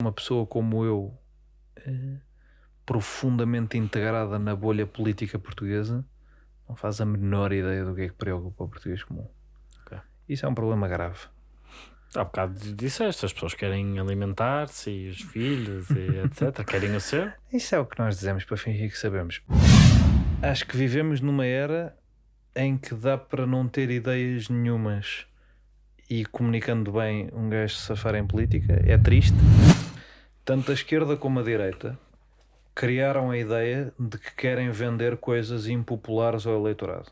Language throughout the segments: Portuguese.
Uma pessoa como eu, eh, profundamente integrada na bolha política portuguesa, não faz a menor ideia do que é que preocupa o português comum. Ok. Isso é um problema grave. Há bocado disseste, as pessoas querem alimentar-se e os filhos e etc. querem o seu. Isso é o que nós dizemos para fingir que sabemos. Acho que vivemos numa era em que dá para não ter ideias nenhumas e comunicando bem um gajo safar em política. É triste. Tanto a esquerda como a direita criaram a ideia de que querem vender coisas impopulares ao eleitorado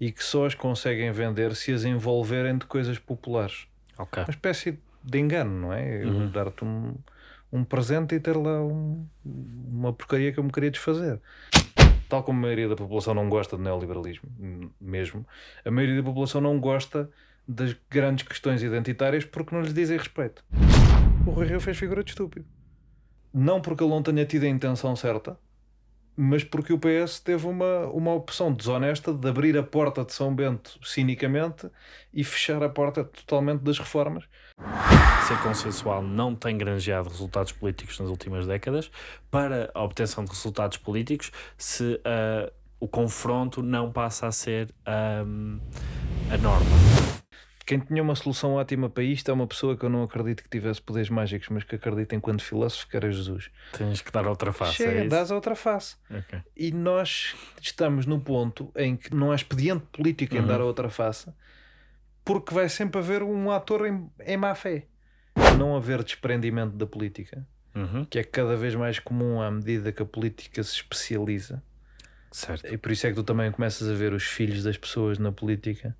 e que só as conseguem vender se as envolverem de coisas populares. Ok. Uma espécie de engano, não é? Uhum. dar-te um, um presente e ter lá um- uma porcaria que eu me queria desfazer. Tal como a maioria da população não gosta de neoliberalismo, mesmo, a maioria da população não gosta das grandes questões identitárias porque não lhes dizem respeito. O Rui Rio fez figura de estúpido. Não porque ele não tenha tido a intenção certa, mas porque o PS teve uma, uma opção desonesta de abrir a porta de São Bento cinicamente e fechar a porta totalmente das reformas. Ser consensual não tem granjeado resultados políticos nas últimas décadas. Para a obtenção de resultados políticos, se ah, o confronto não passa a ser ahm, a norma. Quem tinha uma solução ótima para isto é uma pessoa que eu não acredito que tivesse poderes mágicos, mas que acredita enquanto filósofo que era Jesus. Tens que dar outra face. Chega, é isso? dás a outra face. Ok. E nós estamos no ponto em que não há expediente político em Uhum. dar a outra face, porque vai sempre haver um ator em, em má fé. Não haver desprendimento da política, Uhum. que é cada vez mais comum à medida que a política se especializa. Certo. E por isso é que tu também começas a ver os filhos das pessoas na política.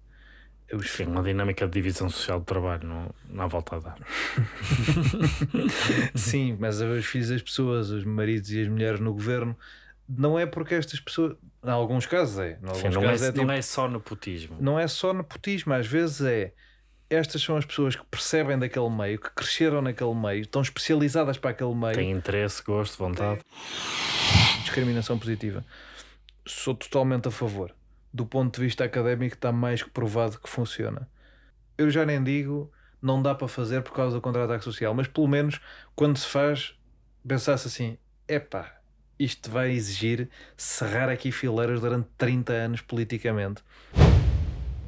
Os Sim, uma dinâmica de divisão social do trabalho, não, não há volta a dar. Sim, mas os filhos das pessoas, os maridos e as mulheres no governo, não é porque estas pessoas, em alguns casos é, em alguns Sim, não, é, casos é, tipo- não é só nepotismo. não é só nepotismo, às vezes é estas são as pessoas que percebem daquele meio, que cresceram naquele meio, estão especializadas para aquele meio. Tem interesse, gosto, vontade. Discriminação positiva. Sou totalmente a favor. Do ponto de vista académico, está mais que provado que funciona. Eu já nem digo, não dá para fazer por causa do contra-ataque social, mas pelo menos quando se faz, pensasse assim: epá, isto vai exigir serrar aqui fileiras durante 30 anos politicamente.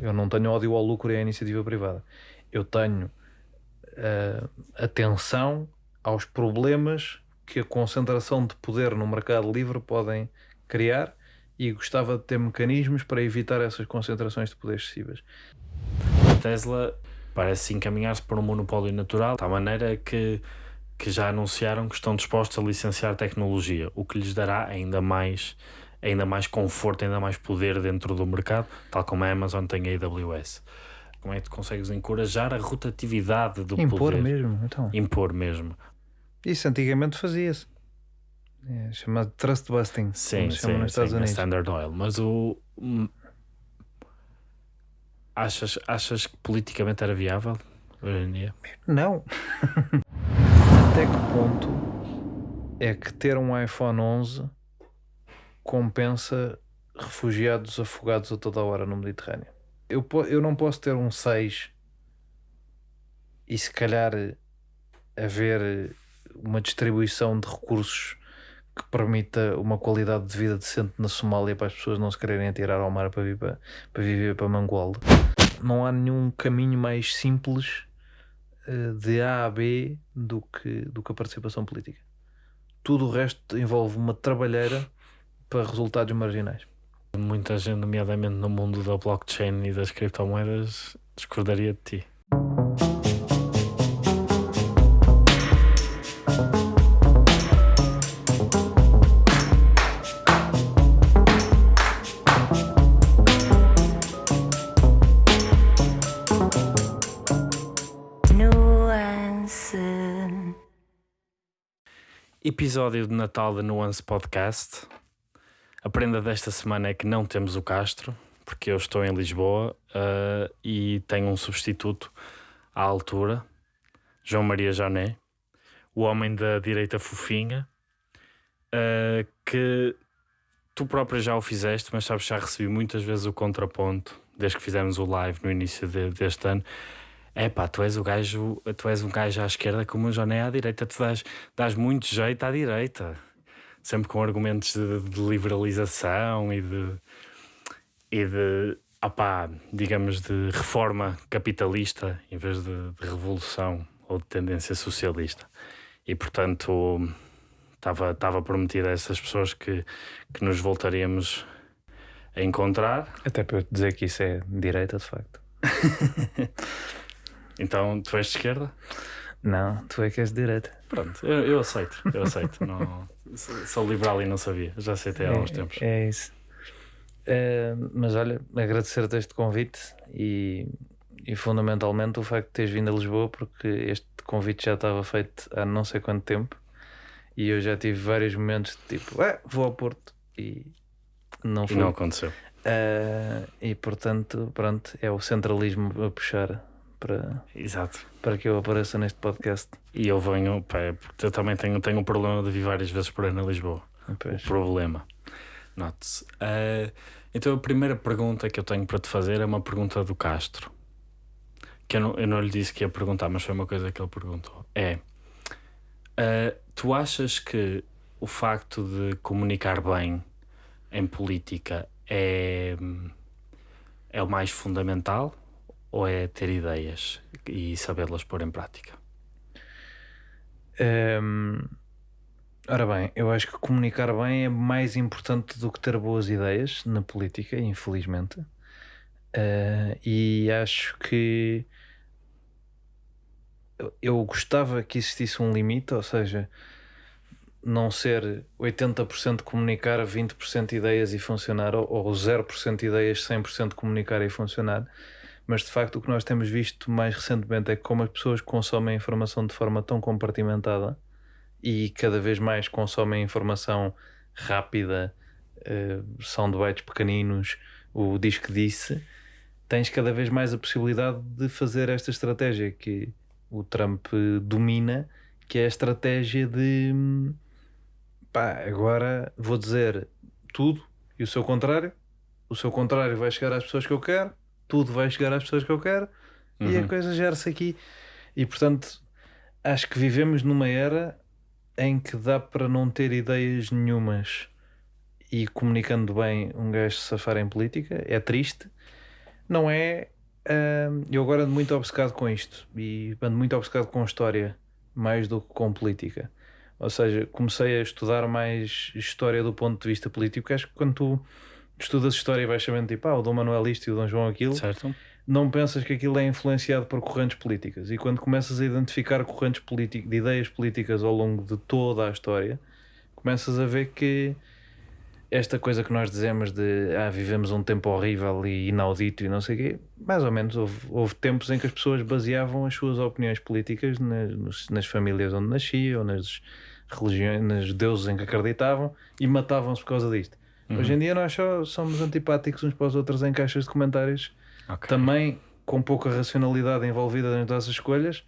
Eu não tenho ódio ao lucro e à iniciativa privada. Eu tenho eh, atenção aos problemas que a concentração de poder no mercado livre podem criar e gostava de ter mecanismos para evitar essas concentrações de poder excessivas. A Tesla parece encaminhar-se para um monopólio natural, tal maneira que, que já anunciaram que estão dispostos a licenciar tecnologia, o que lhes dará ainda mais, ainda mais conforto, ainda mais poder dentro do mercado, tal como a Amazon tem a AWS. Como é que tu consegues encorajar a rotatividade do Impor poder? mesmo, então. Impor mesmo. Isso antigamente fazia-se. É chamado trust busting, Sim, sim, nos Estados sim, Unidos. Standard Oil. Mas o. hum, Achas, achas que politicamente era viável hoje em dia? Não. Até que ponto é que ter um iPhone 11 compensa refugiados afogados a toda hora no Mediterrâneo? Eu, eu não posso ter um 6 e se calhar haver uma distribuição de recursos que permita uma qualidade de vida decente na Somália para as pessoas não se quererem atirar ao mar para, vir para, para viver para Mangualde. Não há nenhum caminho mais simples eh, de A a B do que, do que a participação política. Tudo o resto envolve uma trabalheira para resultados marginais. Muita gente, nomeadamente no mundo da blockchain e das criptomoedas, discordaria de ti. Episódio de Natal da Nuance Podcast. A prenda desta semana é que não temos o Castro, porque eu estou em Lisboa ah, e tenho um substituto à altura, João Maria Jané, o homem da direita fofinha, ah, que tu próprio já o fizeste, mas sabes, já recebi muitas vezes o contraponto, desde que fizemos o live no início de- deste ano, É pá, tu és o gajo, tu és um gajo à esquerda como o Joné à direita, tu dás, dás muito jeito à direita, sempre com argumentos de, de liberalização e de, e de opá, digamos, de reforma capitalista em vez de, de revolução ou de tendência socialista. E portanto estava, estava prometido a essas pessoas que, que nos voltaríamos a encontrar. Até para dizer que isso é direita, de facto. então, tu és de esquerda? Não, tu é que és de direita. Pronto, eu, eu aceito, eu aceito. não, sou liberal e não sabia, já aceitei há é, uns tempos. É isso. Uh, mas olha, agradecer-te este convite e, e fundamentalmente o facto de teres vindo a Lisboa, porque este convite já estava feito há não sei quanto tempo e eu já tive vários momentos de tipo, é, vou ao Porto e não foi. E não aconteceu. Uh, e portanto, pronto, é o centralismo a puxar para, Exato. para que eu apareça neste podcast. E eu venho, pá, é porque eu também tenho, tenho um problema de vir várias vezes por aí na Lisboa. Pois. O problema. Note-se. Uh, então a primeira pergunta que eu tenho para te fazer é uma pergunta do Castro. Que eu não, eu não lhe disse que ia perguntar, mas foi uma coisa que ele perguntou. É. Uh, tu achas que o facto de comunicar bem em política é, é o mais fundamental ou é ter ideias e sabê-las pôr em prática? Um, ora bem, eu acho que comunicar bem é mais importante do que ter boas ideias na política, infelizmente. Uh, e acho que eu gostava que existisse um limite, ou seja, não ser 80% comunicar, 20% ideias e funcionar, ou, ou 0% ideias, 100% comunicar e funcionar. Mas de facto, o que nós temos visto mais recentemente é como as pessoas consomem informação de forma tão compartimentada e cada vez mais consomem informação rápida, uh, soundbites pequeninos, o disco disse, tens cada vez mais a possibilidade de fazer esta estratégia que o Trump domina, que é a estratégia de pá, agora vou dizer tudo e o seu contrário. O seu contrário vai chegar às pessoas que eu quero, tudo vai chegar às pessoas que eu quero uhum. e a uhum. coisa gera-se aqui. E portanto, acho que vivemos numa era em que dá para não ter ideias nenhumas e comunicando bem um gajo safar em política. É triste, não é eu agora ando muito obcecado com isto e ando muito obcecado com história mais do que com política. Ou seja, comecei a estudar mais história do ponto de vista político, acho que quando tu estudas história e vais sabendo tipo, ah, o Dom Manuel isto e o Dom João aquilo, certo. não pensas que aquilo é influenciado por correntes políticas. E quando começas a identificar correntes políticas, de ideias políticas ao longo de toda a história, começas a ver que esta coisa que nós dizemos de ah, vivemos um tempo horrível e inaudito e não sei o quê, mais ou menos houve, houve tempos em que as pessoas baseavam as suas opiniões políticas nas, nas famílias onde nasciam, nas religiões, nos deuses em que acreditavam e matavam-se por causa disto. Uhum. Hoje em dia nós só somos antipáticos uns para os outros em caixas de comentários, okay. também com pouca racionalidade envolvida nas nossas escolhas,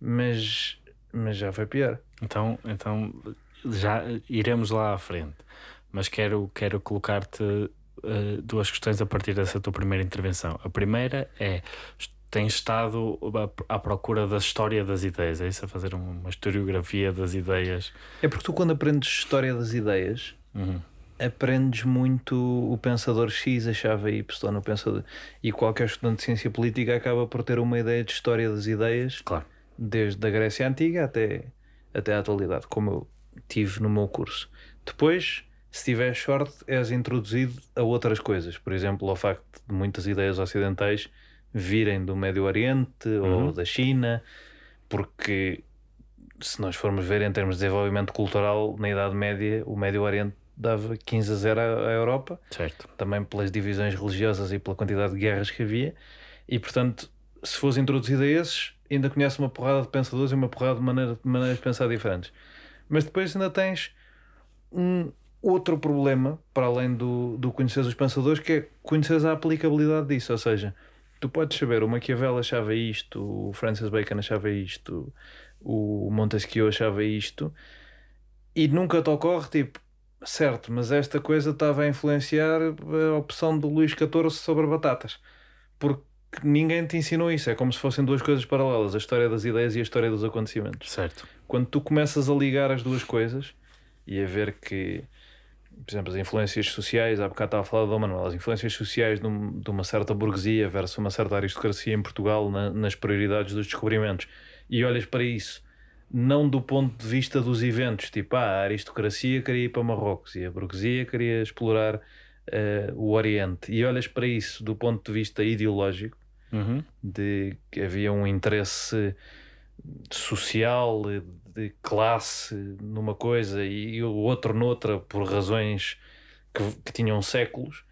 mas, mas já foi pior. Então, então já iremos lá à frente mas quero, quero colocar-te uh, duas questões a partir dessa tua primeira intervenção. A primeira é: tens estado à, procura da história das ideias, é isso? A fazer uma historiografia das ideias? É porque tu, quando aprendes história das ideias, uhum. Aprendes muito o pensador X achava Y, o pensador. E qualquer estudante de ciência política acaba por ter uma ideia de história das ideias, claro. desde a Grécia Antiga até, até a atualidade, como eu tive no meu curso. Depois se tiver sorte, és introduzido a outras coisas. Por exemplo, ao facto de muitas ideias ocidentais virem do Médio Oriente uhum. ou da China, porque se nós formos ver em termos de desenvolvimento cultural, na Idade Média, o Médio Oriente dava 15 a 0 à Europa, certo. também pelas divisões religiosas e pela quantidade de guerras que havia, e portanto, se fosse introduzido a esses, ainda conhece uma porrada de pensadores e uma porrada de, maneira, de maneiras de pensar diferentes. Mas depois ainda tens um, outro problema, para além do, do conhecer os pensadores, que é conhecer a aplicabilidade disso. Ou seja, tu podes saber, o Maquiavel achava isto, o Francis Bacon achava isto, o Montesquieu achava isto, e nunca te ocorre tipo, certo, mas esta coisa estava a influenciar a opção do Luís XIV sobre batatas. Porque que ninguém te ensinou isso. É como se fossem duas coisas paralelas: a história das ideias e a história dos acontecimentos. Certo. Quando tu começas a ligar as duas coisas e a ver que, por exemplo, as influências sociais, há bocado estava a falar do Manuel, as influências sociais de, de uma certa burguesia versus uma certa aristocracia em Portugal na- nas prioridades dos descobrimentos, e olhas para isso não do ponto de vista dos eventos, tipo, ah, a aristocracia queria ir para Marrocos e a burguesia queria explorar eh, o Oriente, e olhas para isso do ponto de vista ideológico, Uhum. de que havia um interesse social, de classe numa coisa e o outro noutra por razões que, que tinham séculos,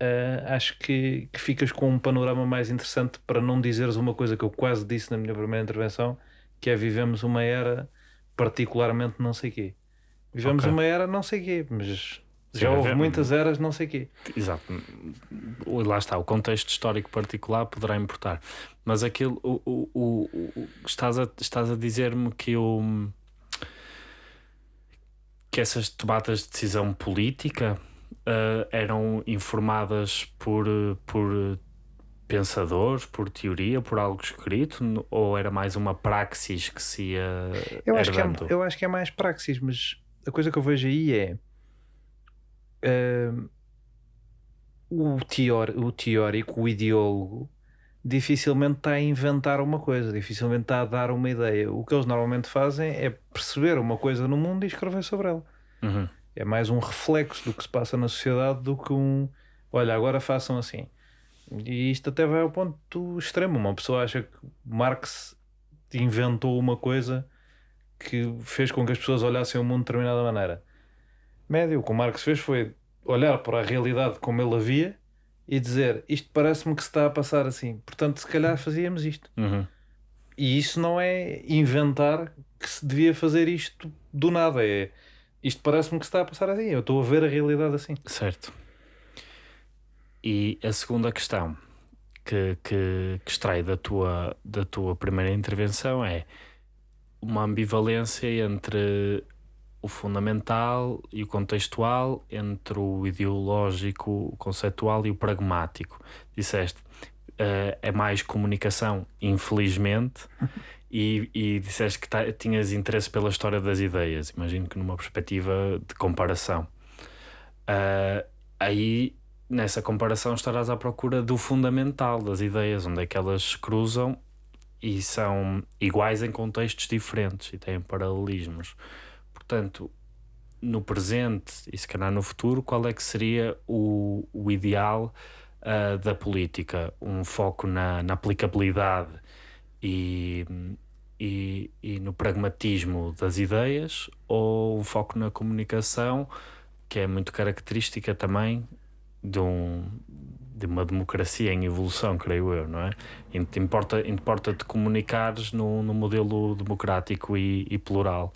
eh, acho que, que ficas com um panorama mais interessante para não dizeres uma coisa que eu quase disse na minha primeira intervenção, que é vivemos uma era particularmente não sei quê. Vivemos Ok. uma era não sei quê, mas Sim, já houve vivemos- muitas eras não sei quê. Exato. Lá está, o contexto histórico particular poderá importar. Mas aquilo, o, o, o, o- estás, a, estás a dizer-me que o que essas tomadas de decisão política ah, eram informadas por, por pensadores, por teoria, por algo escrito, ou era mais uma praxis que se ia Eu acho, que é, eu acho que é mais praxis, mas a coisa que eu vejo aí é hum, o, teor, o teórico, o ideólogo, dificilmente está a inventar uma coisa, dificilmente está a dar uma ideia. O que eles normalmente fazem é perceber uma coisa no mundo e escrever sobre ela. Uhum. É mais um reflexo do que se passa na sociedade do que um olha, agora façam assim. E isto até vai ao ponto extremo. Uma pessoa acha que Marx inventou uma coisa que fez com que as pessoas olhassem o mundo de determinada maneira. Médio, o que o Marx fez foi olhar para a realidade como ele havia e dizer isto parece-me que se está a passar assim. Portanto, se calhar fazíamos isto. Uhum. E isso não é inventar que se devia fazer isto do nada. É isto parece-me que se está a passar assim. Eu estou a ver a realidade assim. Certo. E a segunda questão que, que, que extrai da tua, da tua primeira intervenção é uma ambivalência entre o fundamental e o contextual, entre o ideológico, o conceptual e o pragmático. Disseste, eh, é mais comunicação, infelizmente, e, e disseste que tinhas interesse pela história das ideias. Imagino que numa perspectiva de comparação. Ah, aí, nessa comparação, estarás à procura do fundamental das ideias, onde é que elas cruzam e são iguais em contextos diferentes e têm paralelismos. Portanto, no presente e se calhar no futuro, qual é que seria o, o ideal ah, da política? Um foco na, na aplicabilidade e, e, e no pragmatismo das ideias ou um foco na comunicação, que é muito característica também de, um, de uma democracia em evolução, creio eu, não é? Importa, importa te comunicares no, no modelo democrático e, e plural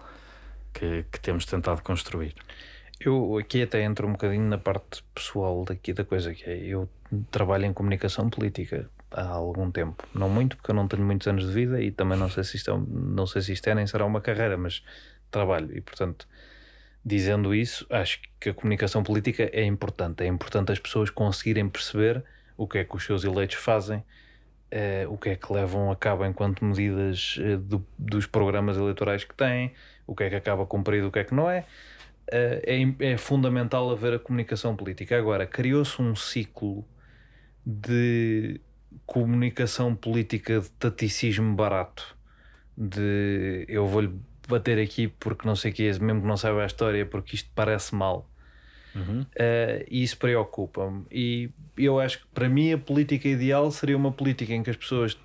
que, que temos tentado construir. Eu aqui até entro um bocadinho na parte pessoal daqui da coisa que é eu trabalho em comunicação política há algum tempo. Não muito, porque eu não tenho muitos anos de vida e também não sei se isto é, não sei se isto é nem será uma carreira, mas trabalho. E portanto, dizendo isso, acho que a comunicação política é importante. É importante as pessoas conseguirem perceber o que é que os seus eleitos fazem, eh, o que é que levam a cabo enquanto medidas eh, do- dos programas eleitorais que têm, o que é que acaba cumprido, o que é que não é. Eh, é, é fundamental haver a comunicação política. Agora, criou-se um ciclo de comunicação política de taticismo barato, de eu vou-lhe bater aqui porque não sei o que é, mesmo que não saiba a história, porque isto parece mal. Uhum. Eh, e isso preocupa-me. E eu acho que para mim a política ideal seria uma política em que as pessoas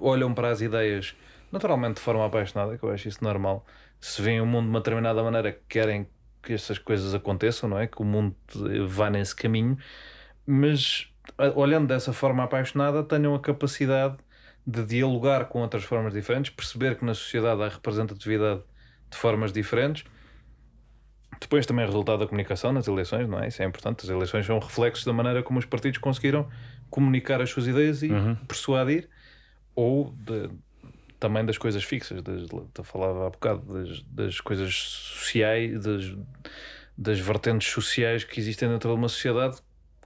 olham para as ideias naturalmente de forma apaixonada, que eu acho isso normal. Se veem o mundo de uma determinada maneira que querem que essas coisas aconteçam, não é? Que o mundo vá nesse caminho, mas olhando dessa forma apaixonada, tenham a capacidade de dialogar com outras formas diferentes, perceber que na sociedade há representatividade de formas diferentes. Depois também é resultado da comunicação nas eleições, não é? Isso é importante. As eleições são reflexos da maneira como os partidos conseguiram comunicar as suas ideias e Uhum. persuadir, ou de- também das coisas fixas, das, eu falava há bocado, das, das coisas sociais, das, das vertentes sociais que existem dentro de uma sociedade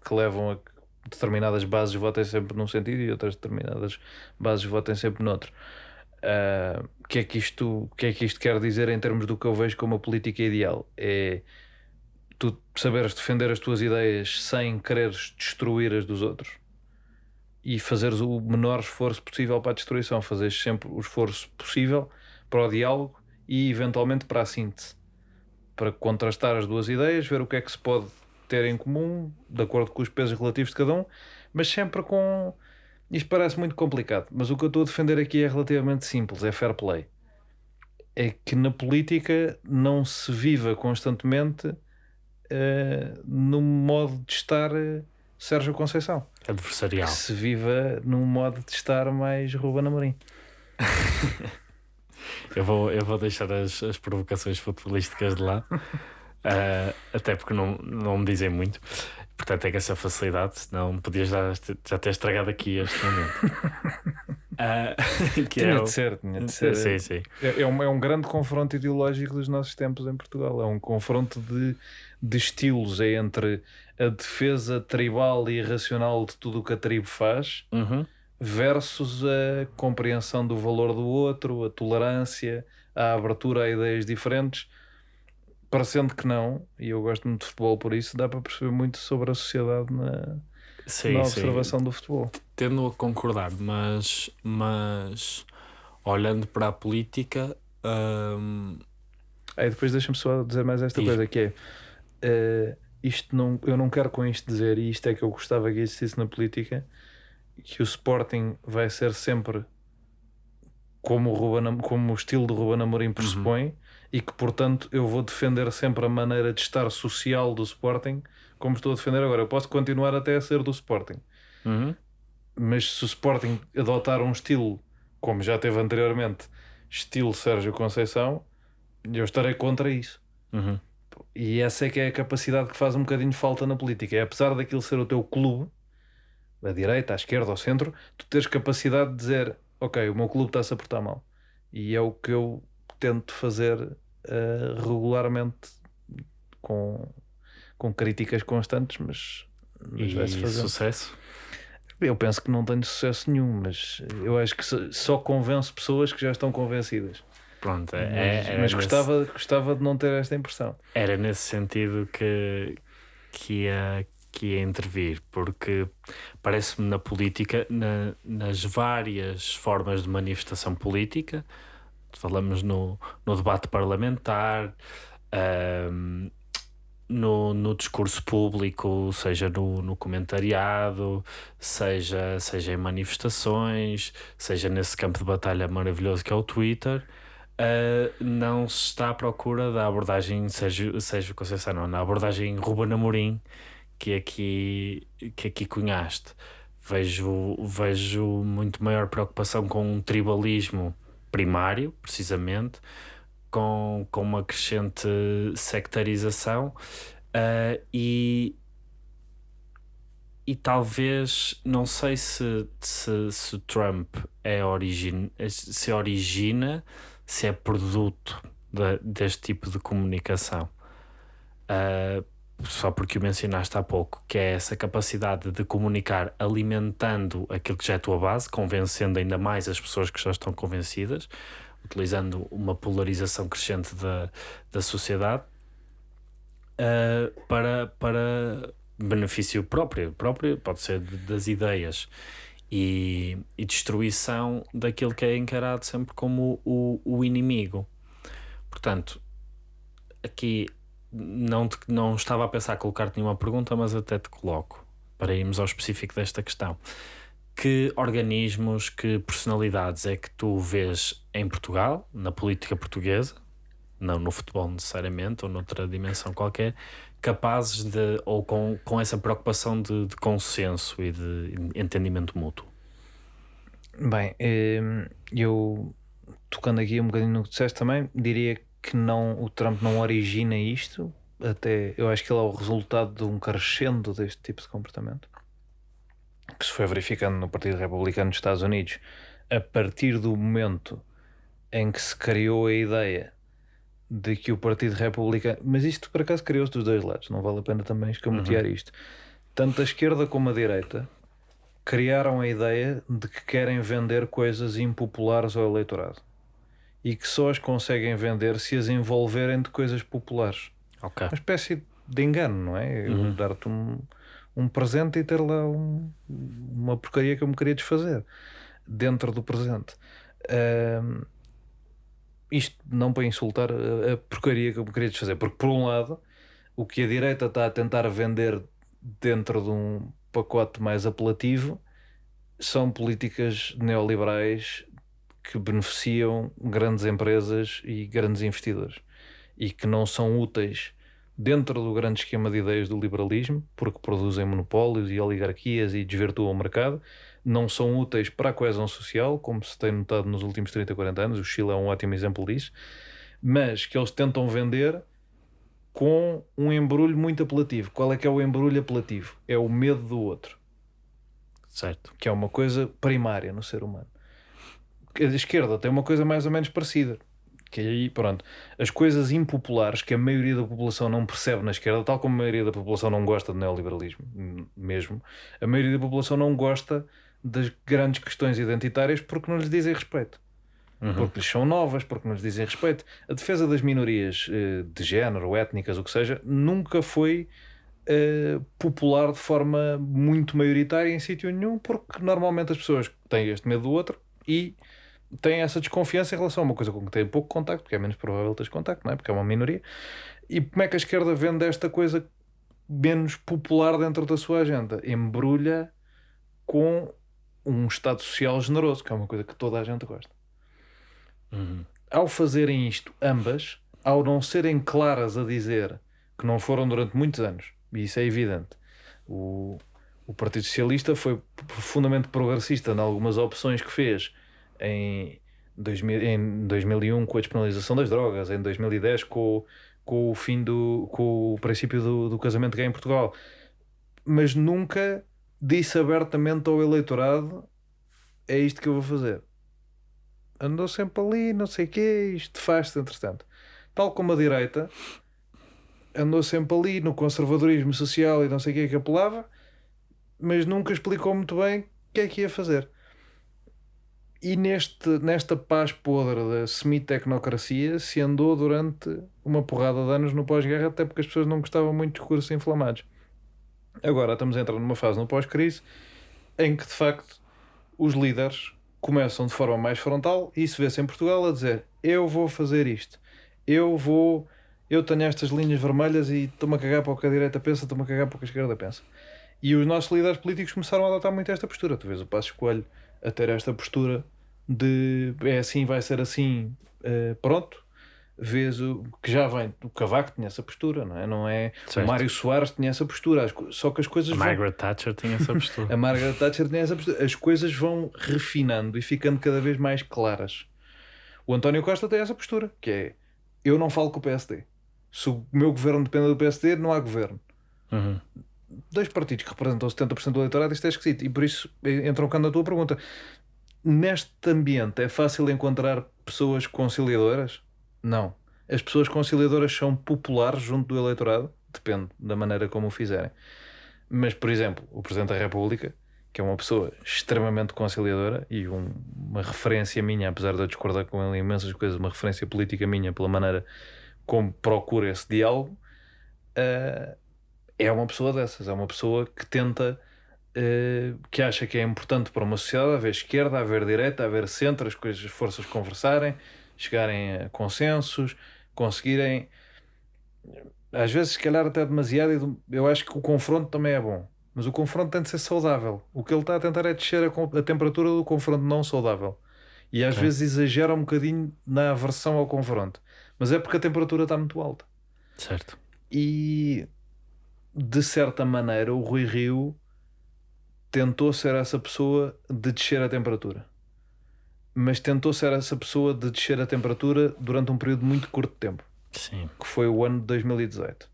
que levam a que determinadas bases votem sempre num sentido e outras determinadas bases votem sempre noutro. Uh, o que é que isto que é que isto quer dizer em termos do que eu vejo como a política ideal? É tu saberes defender as tuas ideias sem quereres destruir as dos outros e fazeres o menor esforço possível para a destruição, fazeres sempre o esforço possível para o diálogo e eventualmente para a síntese, para contrastar as duas ideias, ver o que é que se pode ter em comum, de acordo com os pesos relativos de cada um, mas sempre com. Isto parece muito complicado, mas o que eu estou a defender aqui é relativamente simples: é fair play. É que na política não se viva constantemente uh, no modo de estar uh, Sérgio Conceição. Adversarial. Que se viva num modo de estar mais Ruben Amorim. eu, vou, eu vou deixar as, as provocações futebolísticas de lá. Uh, até porque não, não me dizem muito. Portanto, é que essa facilidade, senão podias já, já ter estragado aqui este momento. uh, que tinha é o... de ser, tinha de ser. Sim, sim. É, é, um, é um grande confronto ideológico dos nossos tempos em Portugal. É um confronto de, de estilos é entre a defesa tribal e irracional de tudo o que a tribo faz uhum. versus a compreensão do valor do outro, a tolerância, a abertura a ideias diferentes parecendo que não, e eu gosto muito de futebol por isso, dá para perceber muito sobre a sociedade na, sim, na observação sim. do futebol. Tendo a concordar, mas, mas olhando para a política. Hum... Aí depois deixa-me só dizer mais esta coisa que é uh, isto não, eu não quero com isto dizer, e isto é que eu gostava que existisse na política, que o Sporting vai ser sempre como o, Ruben, como o estilo do Ruben Amorim pressupõe. Uhum e que, portanto, eu vou defender sempre a maneira de estar social do Sporting como estou a defender agora. Eu posso continuar até a ser do Sporting, uhum. mas se o Sporting adotar um estilo como já teve anteriormente, estilo Sérgio Conceição, eu estarei contra isso. Uhum. E essa é que é a capacidade que faz um bocadinho de falta na política. É apesar daquilo ser o teu clube, à direita, à esquerda, ao centro, tu tens capacidade de dizer: Ok, o meu clube está-se a portar mal. E é o que eu tento fazer uh, regularmente com, com críticas constantes, mas, mas vai-se fazer. sucesso? Eu penso que não tenho sucesso nenhum, mas eu acho que só convenço pessoas que já estão convencidas. Pronto, é, mas, mas nesse... gostava, gostava de não ter esta impressão. Era nesse sentido que, que, ia, que ia intervir, porque parece-me na política, na, nas várias formas de manifestação política, falamos no, no debate parlamentar, um, no, no discurso público, seja no, no comentariado, seja, seja em manifestações, seja nesse campo de batalha maravilhoso que é o Twitter. Uh, não se está à procura da abordagem Sérgio, Sérgio Conceição, não, na abordagem Ruben Amorim que aqui, que aqui cunhaste. Vejo, vejo muito maior preocupação com um tribalismo primário, precisamente, com, com uma crescente sectarização uh, e, e talvez, não sei se, se, se Trump é origin, se origina, se é produto de, deste tipo de comunicação. Uh, só porque o mencionaste há pouco, que é essa capacidade de comunicar alimentando aquilo que já é a tua base, convencendo ainda mais as pessoas que já estão convencidas, utilizando uma polarização crescente da, da sociedade uh, para, para benefício próprio, próprio pode ser das ideias. E, e destruição daquilo que é encarado sempre como o, o inimigo. Portanto, aqui não, te, não estava a pensar colocar-te nenhuma pergunta, mas até te coloco para irmos ao específico desta questão. Que organismos, que personalidades é que tu vês em Portugal, na política portuguesa, não no futebol necessariamente, ou noutra dimensão qualquer, capazes de, ou com, com essa preocupação de, de consenso e de entendimento mútuo? Bem, eh, eu tocando aqui um bocadinho no que disseste também, diria que não, o Trump não origina isto, até eu acho que ele é o resultado de um crescendo deste tipo de comportamento que se foi verificando no Partido Republicano dos Estados Unidos a partir do momento em que se criou a ideia de que o Partido Republicano, mas isto por acaso criou-se dos dois lados, não vale a pena também escamotear uhum. isto. tanto a esquerda como a direita criaram a ideia de que querem vender coisas impopulares ao eleitorado e que só as conseguem vender se as envolverem de coisas populares. Ok. Uma espécie de engano, não é? Uhum. dar-te um, um presente e ter lá um- uma porcaria que eu me queria desfazer dentro do presente. Ahm, isto não para insultar a, a porcaria que eu me queria desfazer, porque por um lado, o que a direita está a tentar vender dentro de um pacote mais apelativo são políticas neoliberais que beneficiam grandes empresas e grandes investidores e que não são úteis dentro do grande esquema de ideias do liberalismo, porque produzem monopólios e oligarquias e desvirtuam o mercado, não são úteis para a coesão social, como se tem notado nos últimos 30, 40 anos, o Chile é um ótimo exemplo disso, mas que eles tentam vender com um embrulho muito apelativo. Qual é que é o embrulho apelativo? É o medo do outro Certo. que é uma coisa primária no ser humano. A esquerda tem uma coisa mais ou menos parecida. Que aí, pronto, as coisas impopulares que a maioria da população não percebe na esquerda, tal como a maioria da população não gosta do neoliberalismo, hum, mesmo, a maioria da população não gosta das grandes questões identitárias porque não lhes dizem respeito. Porque lhes são novas, porque não lhes dizem respeito. A defesa das minorias eh, de género, étnicas, o que seja, nunca foi eh, popular de forma muito maioritária em sítio nenhum, porque normalmente as pessoas têm este medo do outro e têm essa desconfiança em relação a uma coisa com que têm pouco contacto, porque é menos provável teres contacto, não é? Porque é uma minoria. E como é que a esquerda vende esta coisa menos popular dentro da sua agenda? Embrulha com um Estado Social generoso, que é uma coisa que toda a gente gosta Uhum. ao fazerem isto, ambas, ao não serem claras a dizer que não foram durante muitos anos, e isso é evidente, o, o Partido Socialista foi profundamente progressista em algumas opções que fez em, 2000, em 2001 com a despenalização das drogas, em 2010 com, com o fim do com o princípio do, do casamento gay em Portugal, mas nunca disse abertamente ao eleitorado é isto que eu vou fazer andou sempre ali, não sei o quê, isto faz-se entretanto. Tal como a direita andou sempre ali no conservadorismo social e não sei o que que apelava, mas nunca explicou muito bem o que é que ia fazer. E neste, nesta paz podre da semi-tecnocracia se andou durante uma porrada de anos no pós-guerra, até porque as pessoas não gostavam muito de discursos inflamados. Agora estamos a entrar numa fase no pós-crise em que de facto os líderes começam de forma mais frontal e isso vê-se em Portugal a dizer eu vou fazer isto, eu vou, eu tenho estas linhas vermelhas e estou-me a cagar para o que a direita pensa, estou-me a cagar para o que a esquerda pensa. E os nossos líderes políticos começaram a adotar muito esta postura. Tu vês o Passo Escolho a ter esta postura de é assim, vai ser assim, eh, pronto. Vês o que já vem, o Cavaco tinha essa postura, não é? Não é? Certo. O Mário Soares tinha essa postura, as só que as coisas A vão- Margaret Thatcher tinha essa postura. a Margaret Thatcher tinha essa postura. As coisas vão refinando e ficando cada vez mais claras. O António Costa tem essa postura, que é eu não falo com o PSD. Se o meu governo depende do PSD, não há governo. Uhum. Dois partidos que representam 70% do eleitorado, isto é esquisito. E por isso entra bocado na tua pergunta. Neste ambiente é fácil encontrar pessoas conciliadoras? Não. As pessoas conciliadoras são populares junto do eleitorado? Depende da maneira como o fizerem. Mas, por exemplo, o Presidente da República, que é uma pessoa extremamente conciliadora e um- uma referência minha, apesar de eu discordar com ele em imensas coisas, uma referência política minha pela maneira como procura esse diálogo, eh, é uma pessoa dessas. É uma pessoa que tenta, eh, que acha que é importante para uma sociedade haver esquerda, haver direita, haver centro, as coisas, as forças conversarem, chegarem a consensos, conseguirem às vezes, se calhar, até demasiado. do- Eu acho que o confronto também é bom, mas o confronto tem de ser saudável. O que ele está a tentar é descer a, a temperatura do confronto não saudável. E às vezes exagera um bocadinho na aversão ao confronto, mas é porque a temperatura está muito alta. Certo. E de certa maneira, o Rui Rio tentou ser essa pessoa de descer a temperatura, mas tentou ser essa pessoa de descer a temperatura durante um período muito curto de tempo Sim. que foi o ano de 2018.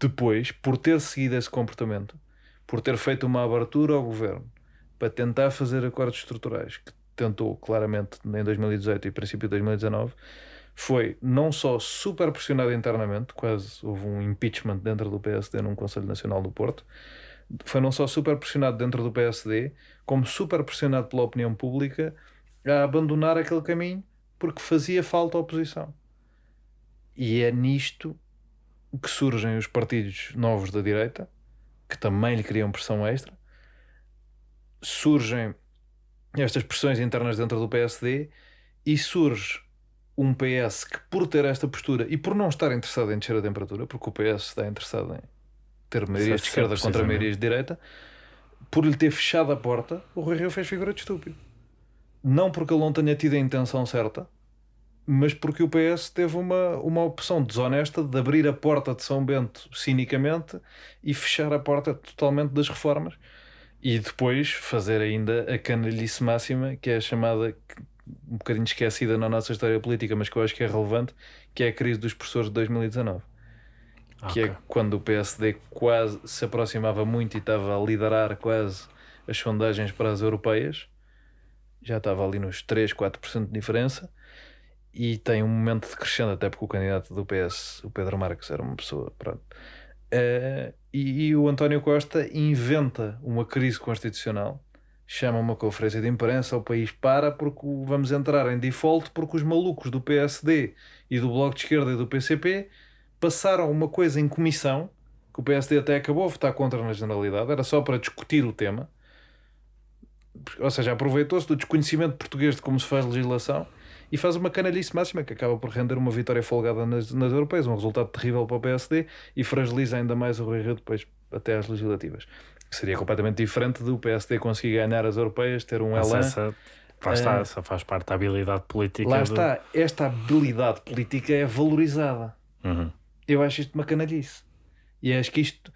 Depois, por ter seguido esse comportamento, por ter feito uma abertura ao governo para tentar fazer acordos estruturais, que tentou claramente em 2018 e princípio de 2019, foi não só super pressionado internamente, quase houve um impeachment dentro do PSD num Conselho Nacional do Porto, foi não só super pressionado dentro do PSD, como super pressionado pela opinião pública a abandonar aquele caminho porque fazia falta oposição. E é nisto que surgem os partidos novos da direita, que também lhe criam pressão extra. Surgem estas pressões internas dentro do PSD e surge um PS que, por ter esta postura e por não estar interessado em descer a temperatura, porque o PS está interessado em ter maiorias de esquerda contra maiorias de direita, por lhe ter fechado a porta, o Rui Rio fez figura de estúpido. Não porque ele não tenha tido a intenção certa, mas porque o PS teve uma, uma opção desonesta de abrir a porta de São Bento cinicamente e fechar a porta totalmente das reformas e depois fazer ainda a canalice máxima, que é a chamada, um bocadinho esquecida na nossa história política, mas que eu acho que é relevante, que é a crise dos professores de 2019. Okay. Que é quando o PSD quase se aproximava muito e estava a liderar quase as sondagens para as europeias, já estava ali nos 3, 4% de diferença e tem um momento de crescendo, até porque o candidato do PS, o Pedro Marques, era uma pessoa. Pronto. Uh, e, e, o António Costa inventa uma crise constitucional, chama uma conferência de imprensa, o país para porque vamos entrar em default porque os malucos do PSD e do Bloco de Esquerda e do PCP passaram uma coisa em comissão, que o PSD até acabou a votar contra na generalidade, era só para discutir o tema, ou seja, aproveitou-se do desconhecimento português de como se faz legislação e faz uma canalice máxima que acaba por render uma vitória folgada nas, nas europeias, um resultado terrível para o PSD e fragiliza ainda mais o Rui Rio depois até às legislativas. Seria completamente diferente do PSD conseguir ganhar as europeias, ter um Mas elan. Essa, lá está, uh, essa faz parte da habilidade política. Lá do... está, esta habilidade política é valorizada. Uhum. Eu acho isto uma canalice. E acho que isto,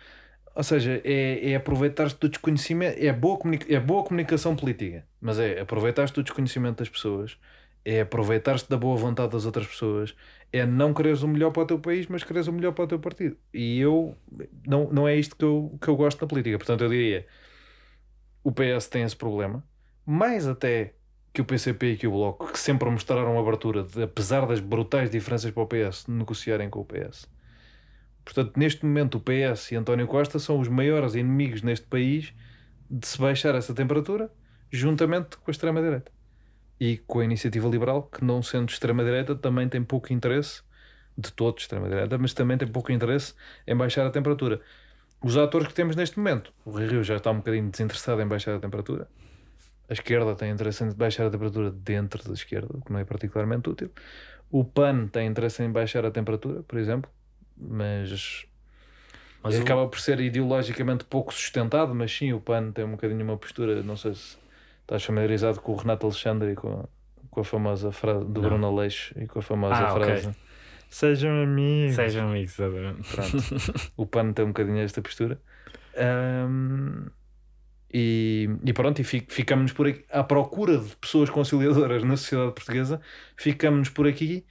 ou seja, é, é aproveitar-se do desconhecimento, é boa, é boa comunicação política, mas é aproveitar-se do desconhecimento das pessoas é aproveitar-te da boa vontade das outras pessoas, é não quereres o melhor para o teu país, mas quereres o melhor para o teu partido. E eu, não, não é isto que eu, que eu gosto na política. Portanto, eu diria: o PS tem esse problema, mais até que o PCP e que o Bloco, que sempre mostraram abertura, de, apesar das brutais diferenças para o PS, negociarem com o PS. Portanto, neste momento, o PS e António Costa são os maiores inimigos neste país de se baixar essa temperatura, juntamente com a extrema-direita e com a iniciativa liberal, que não sendo extrema-direita, também tem pouco interesse, de todo extrema-direita, mas também tem pouco interesse em baixar a temperatura. Os atores que temos neste momento, o Rio já está um bocadinho desinteressado em baixar a temperatura, a esquerda tem interesse em baixar a temperatura dentro da esquerda, o que não é particularmente útil. O PAN tem interesse em baixar a temperatura, por exemplo, mas, mas acaba por ser ideologicamente pouco sustentado, mas sim, o PAN tem um bocadinho uma postura, não sei se Estás familiarizado com o Renato Alexandre e com, com a famosa frase do Não. Bruno Aleixo e com a famosa ah, frase okay. Sejam amigos. Sejam amigos, exatamente. Pronto. o PAN tem um bocadinho esta postura. Um, e, e, pronto, e ficamos por aqui à procura de pessoas conciliadoras na sociedade portuguesa. Ficamos por aqui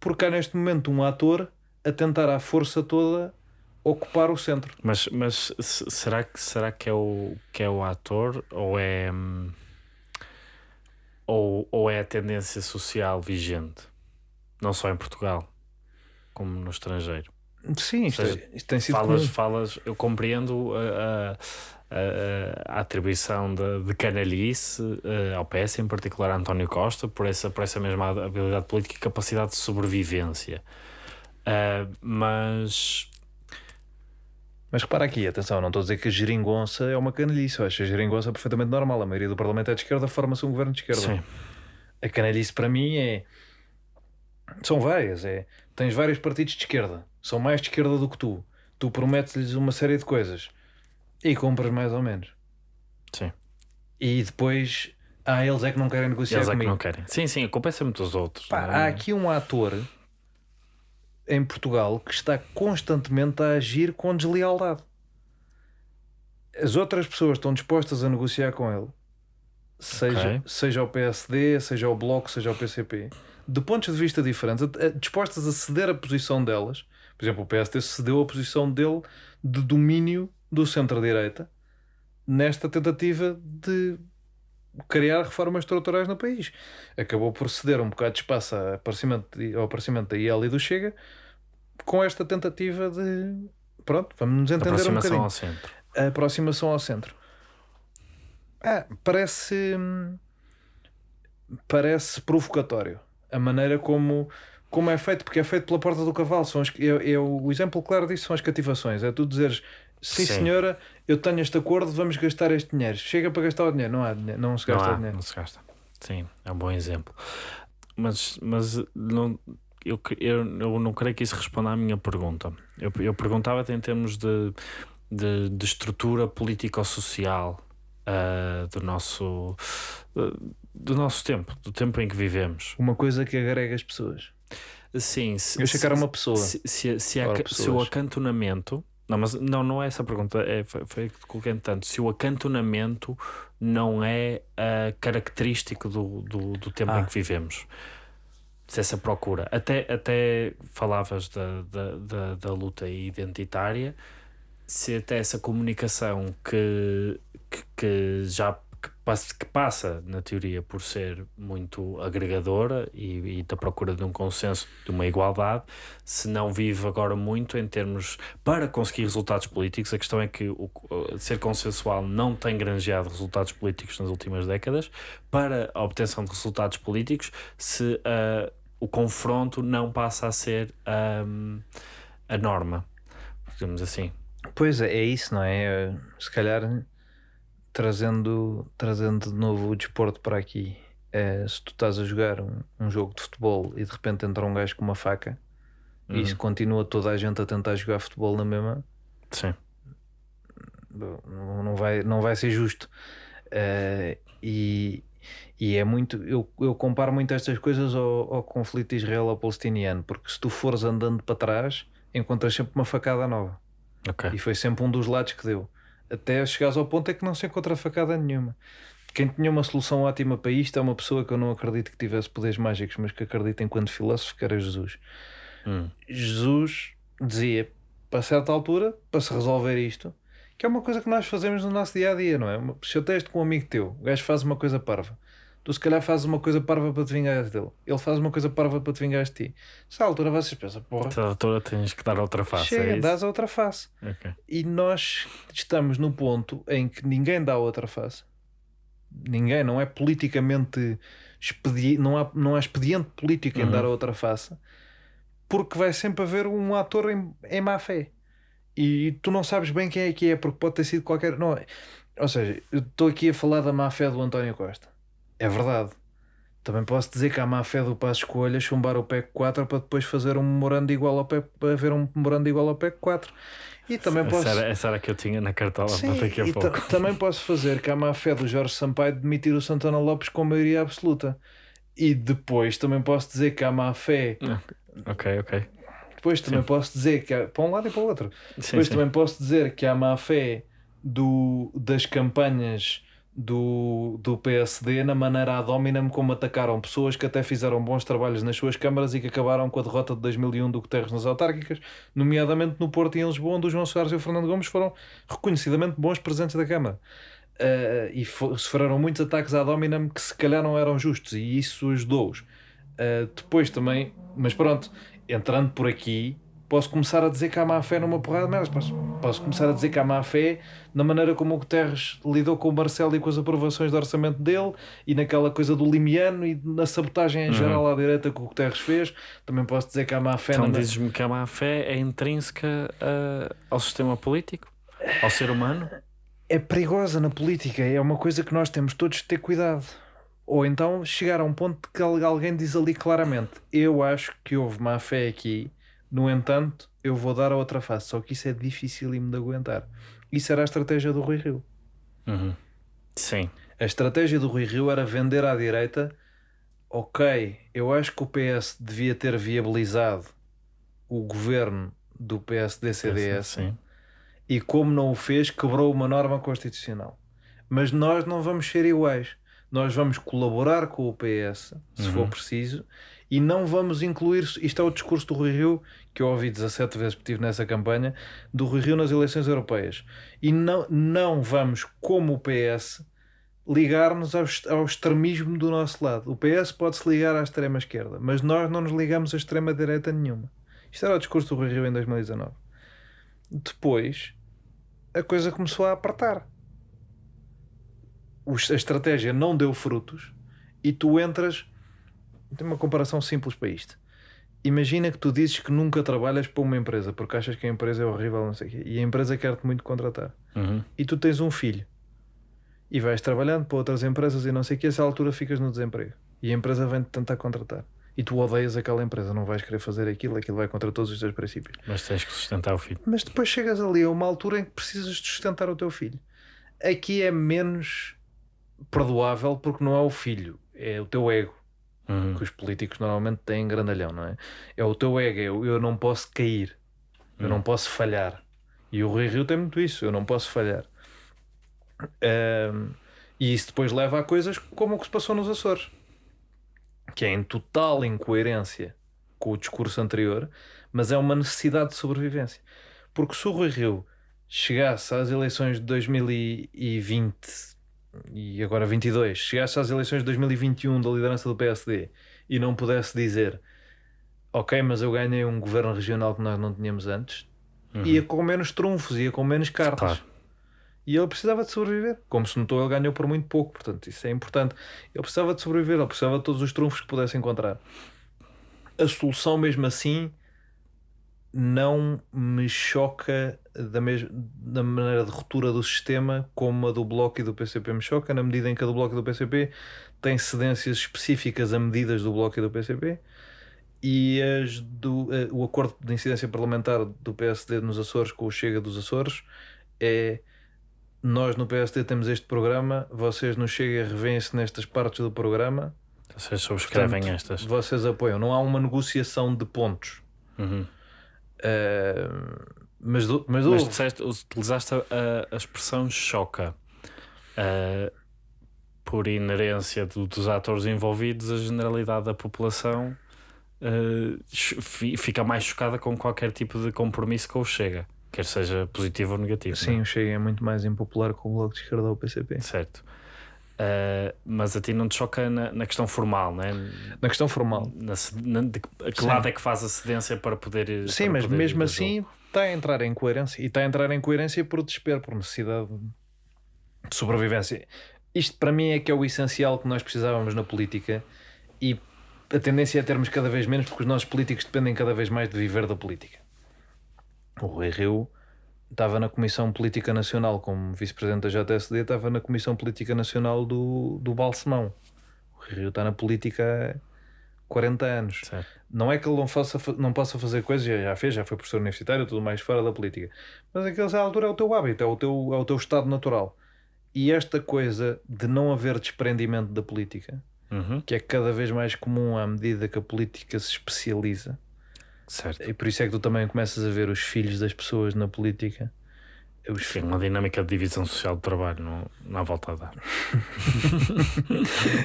porque há neste momento um ator a tentar à força toda ocupar o centro. Mas, mas será que será que é o que é o ator ou é hum, ou, ou é a tendência social vigente, não só em Portugal, como no estrangeiro. Sim, isto, seja, isto tem sido falas, comum. falas, eu compreendo a, a, a atribuição de, de canalice uh, ao PS, em particular a António Costa, por essa, por essa mesma habilidade política e capacidade de sobrevivência. Uh, mas mas repara aqui, atenção, não estou a dizer que a geringonça é uma canalice. Eu acho a geringonça é perfeitamente normal. A maioria do Parlamento é de esquerda, forma-se um governo de esquerda. Sim. A canalice para mim é. São várias. É... Tens vários partidos de esquerda, são mais de esquerda do que tu. Tu prometes-lhes uma série de coisas e compras mais ou menos. Sim. E depois. Ah, eles é que não querem negociar eles comigo. é que não querem. Sim, sim, culpa é dos outros. Pá, é? Há aqui um ator em Portugal que está constantemente a agir com deslealdade. As outras pessoas estão dispostas a negociar com ele, seja, okay. seja o PSD, seja o Bloco, seja o PCP, de pontos de vista diferentes, dispostas a ceder a posição delas. Por exemplo, o PSD cedeu a posição dele de domínio do centro-direita nesta tentativa de criar reformas estruturais no país. Acabou por ceder um bocado de espaço ao aparecimento, ao aparecimento da IEL e do Chega com esta tentativa de. Pronto, vamos nos entender um Aproximação bocadinho. ao centro. A aproximação ao centro. Ah, parece. Parece provocatório a maneira como, como é feito, porque é feito pela porta do cavalo. São as, é, é o, exemplo claro disso são as cativações. É tu dizeres sim, Sim. senhora, eu tenho este acordo, vamos gastar este dinheiro. Chega para gastar o dinheiro, não há dinheiro, não se Não, gasta há, o dinheiro. não se gasta. Sim, é um bom exemplo. Mas, mas não, eu, eu, eu não creio que isso responda à minha pergunta. Eu, eu perguntava-te em termos de, de, de estrutura político-social ah, do, nosso, ah, do nosso tempo, do tempo em que vivemos. Uma coisa que agrega as pessoas. Sim, se, Eu era uma pessoa. se, se, se, se o acantonamento. Não, mas não, não é essa a pergunta, é, foi, foi que coloquei tanto. Se o acantonamento não é ah, característico do, do, do tempo Ah. em que vivemos. Essa procura. Até, até falavas da, da, da, da luta identitária, se até essa comunicação que, que, que já que passa, que passa, na teoria, por ser muito agregadora e, e da procura de um consenso, de uma igualdade, se não vive agora muito em termos para conseguir resultados políticos. A questão é que o, ser consensual não tem granjeado resultados políticos nas últimas décadas. Para a obtenção de resultados políticos, se ah, o confronto não passa a ser ahm, a norma, digamos assim. Pois é, é isso, não é? Eh, Se calhar trazendo, trazendo de novo o desporto para aqui. eh, se tu estás a jogar um, um jogo de futebol e de repente entra um gajo com uma faca e isso continua toda a gente a tentar jogar futebol na mesma, Sim. não, não, vai, não vai ser justo. Eh, e, e é muito. Eu, eu comparo muito estas coisas ao, ao conflito israelo-palestiniano, porque se tu fores andando para trás, encontras sempre uma facada nova. Ok. E foi sempre um dos lados que deu. Até chegares ao ponto é que não se encontra facada nenhuma. Quem tinha uma solução ótima para isto é uma pessoa que eu não acredito que tivesse poderes mágicos, mas que acredito enquanto filósofo que era Jesus. Hum. Jesus dizia, para certa altura, para se resolver isto, que é uma coisa que nós fazemos no nosso dia a dia, não é? Se eu teste com um amigo teu, o gajo faz uma coisa parva, tu se calhar fazes uma coisa parva para te vingares dele, ele faz uma coisa parva para te vingares de ti. Se à altura vocês pensam, porra, Essa altura tens que dar outra face. chega, é dás a outra face. Ok. E nós estamos no ponto em que ninguém dá outra face. Ninguém, não é politicamente expedi não, há, não há expediente político em Uhum. dar a outra face, porque vai sempre haver um ator em, em má fé. E tu não sabes bem quem é que é, porque pode ter sido qualquer. Não, é- ou seja, eu estou aqui a falar da má fé do António Costa. É verdade. Também posso dizer que há má fé do Passo Escolha chumbar o PEC 4 para depois fazer um memorando igual ao PEC, para haver um memorando igual ao PEC 4. E também posso. Essa, era, essa era a que eu tinha na cartola Sim, para daqui a pouco. também posso fazer que há má fé do Jorge Sampaio de demitir o Santana Lopes com maioria absoluta. E depois também posso dizer que há má fé. Ok, ok. Depois também posso dizer que há, para um lado e para o outro. Sim, Depois sim. também posso dizer que há má fé do, das campanhas do, do PSD na maneira ad hominem como atacaram pessoas que até fizeram bons trabalhos nas suas câmaras e que acabaram com a derrota de 2001 do Guterres nas autárquicas, nomeadamente no Porto e em Lisboa, onde o João Soares e o Fernando Gomes foram reconhecidamente bons presidentes da Câmara. Uh, e sofreram muitos ataques ad hominem que se calhar não eram justos e isso ajudou-os. Uh, depois também, mas pronto, entrando por aqui, posso começar a dizer que há má fé numa porrada de merdas. Posso, posso começar a dizer que há má fé na maneira como o Guterres lidou com o Marcelo e com as aprovações do orçamento dele e naquela coisa do limiano e na sabotagem em geral à direita que o Guterres fez. Também posso dizer que há má fé Então na. dizes-me que a má fé é intrínseca ah, ao sistema político? Ao ser humano? é perigosa na política, é uma coisa que nós temos todos de ter cuidado. Ou então chegar a um ponto que al- alguém diz ali claramente: Eu acho que houve má fé aqui, no entanto, eu vou dar a outra face. Só que isso é dificílimo de aguentar. Isso era a estratégia do Rui Rio. Uhum. Sim. A estratégia do Rui Rio era vender à direita: Ok, eu acho que o PS devia ter viabilizado o governo do PSD-CDS Sim. e como não o fez, quebrou uma norma constitucional. Mas nós não vamos ser iguais. Nós vamos colaborar com o PS, se Uhum. for preciso, e não vamos incluir. Isto é o discurso do Rui Rio, que eu ouvi 17 vezes porque estive nessa campanha, do Rui Rio nas eleições europeias. E não, não vamos, como o PS, ligar-nos ao, ao extremismo do nosso lado. O PS pode-se ligar à extrema-esquerda, mas nós não nos ligamos à extrema-direita nenhuma. Isto era o discurso do Rui Rio em 2019. Depois, a coisa começou a apertar. A estratégia não deu frutos e tu entras. Tem uma comparação simples para isto. Imagina que tu dizes que nunca trabalhas para uma empresa porque achas que a empresa é horrível, não sei o quê, e a empresa quer-te muito contratar. Uhum. E tu tens um filho e vais trabalhando para outras empresas e não sei o que, a essa altura ficas no desemprego e a empresa vem-te tentar contratar. E tu odeias aquela empresa, não vais querer fazer aquilo, aquilo vai contra todos os teus princípios. Mas tens que sustentar o filho. Mas depois chegas ali a uma altura em que precisas de sustentar o teu filho. Aqui é menos perdoável porque não é o filho, é o teu ego Uhum. que os políticos normalmente têm grandalhão, não é? É o teu ego, eu, eu não posso cair, eu não posso falhar. E o Rui Rio tem muito isso, eu não posso falhar. Ahm, e isso depois leva a coisas como o que se passou nos Açores, que é em total incoerência com o discurso anterior, mas é uma necessidade de sobrevivência. Porque se o Rui Rio chegasse às eleições de 2020 e agora 22, chegasse às eleições de 2021 da liderança do PSD e não pudesse dizer ok, mas eu ganhei um governo regional que nós não tínhamos antes, ia com menos trunfos, ia com menos cartas. Claro. E ele precisava de sobreviver. Como se notou, ele ganhou por muito pouco, portanto, isso é importante. Ele precisava de sobreviver, ele precisava de todos os trunfos que pudesse encontrar. A solução, mesmo assim, não me choca da, mes da maneira de ruptura do sistema como a do Bloco e do PCP me choca, na medida em que a do Bloco e do PCP tem cedências específicas a medidas do Bloco e do PCP e as do, eh, o acordo de incidência parlamentar do PSD nos Açores com o Chega dos Açores é nós no PSD temos este programa, vocês no Chega revêem-se nestas partes do programa, Vocês subscrevem Portanto, estas. vocês apoiam. Não há uma negociação de pontos. Uhum. Eh, mas do- mas, Mas disseste, utilizaste a, a expressão choca. Ah, por inerência do- dos atores envolvidos, a generalidade da população fi- fica mais chocada com qualquer tipo de compromisso com o Chega, quer seja positivo ou negativo. não é? Sim, o Chega é muito mais impopular que o Bloco de Esquerda ou o PCP. Certo. Ah, mas a ti não te choca na, na questão formal, né? Na questão formal. Na, na- de, a que Sim. lado é que faz a cedência para poder. Sim, para mas poder mesmo assim está a entrar em coerência. E está a entrar em coerência por desespero, por necessidade de sobrevivência. Isto para mim é que é o essencial que nós precisávamos na política e a tendência é termos cada vez menos porque os nossos políticos dependem cada vez mais de viver da política. O Rui Rio estava na Comissão Política Nacional como vice-presidente da JSD, estava na Comissão Política Nacional do, do Balsemão. O Rio está na política há 40 anos. Certo. Não é que ele não, faça, não possa fazer coisas, já já fez, já foi professor universitário, tudo mais fora da política. Mas aquilo, à altura, é o teu hábito, é o teu, é o teu estado natural. E esta coisa de não haver desprendimento da política, Uhum. que é cada vez mais comum à medida que a política se especializa, Certo. e por isso é que tu também começas a ver os filhos das pessoas na política. Os Sim, uma dinâmica de divisão social do trabalho, não, não há volta a dar.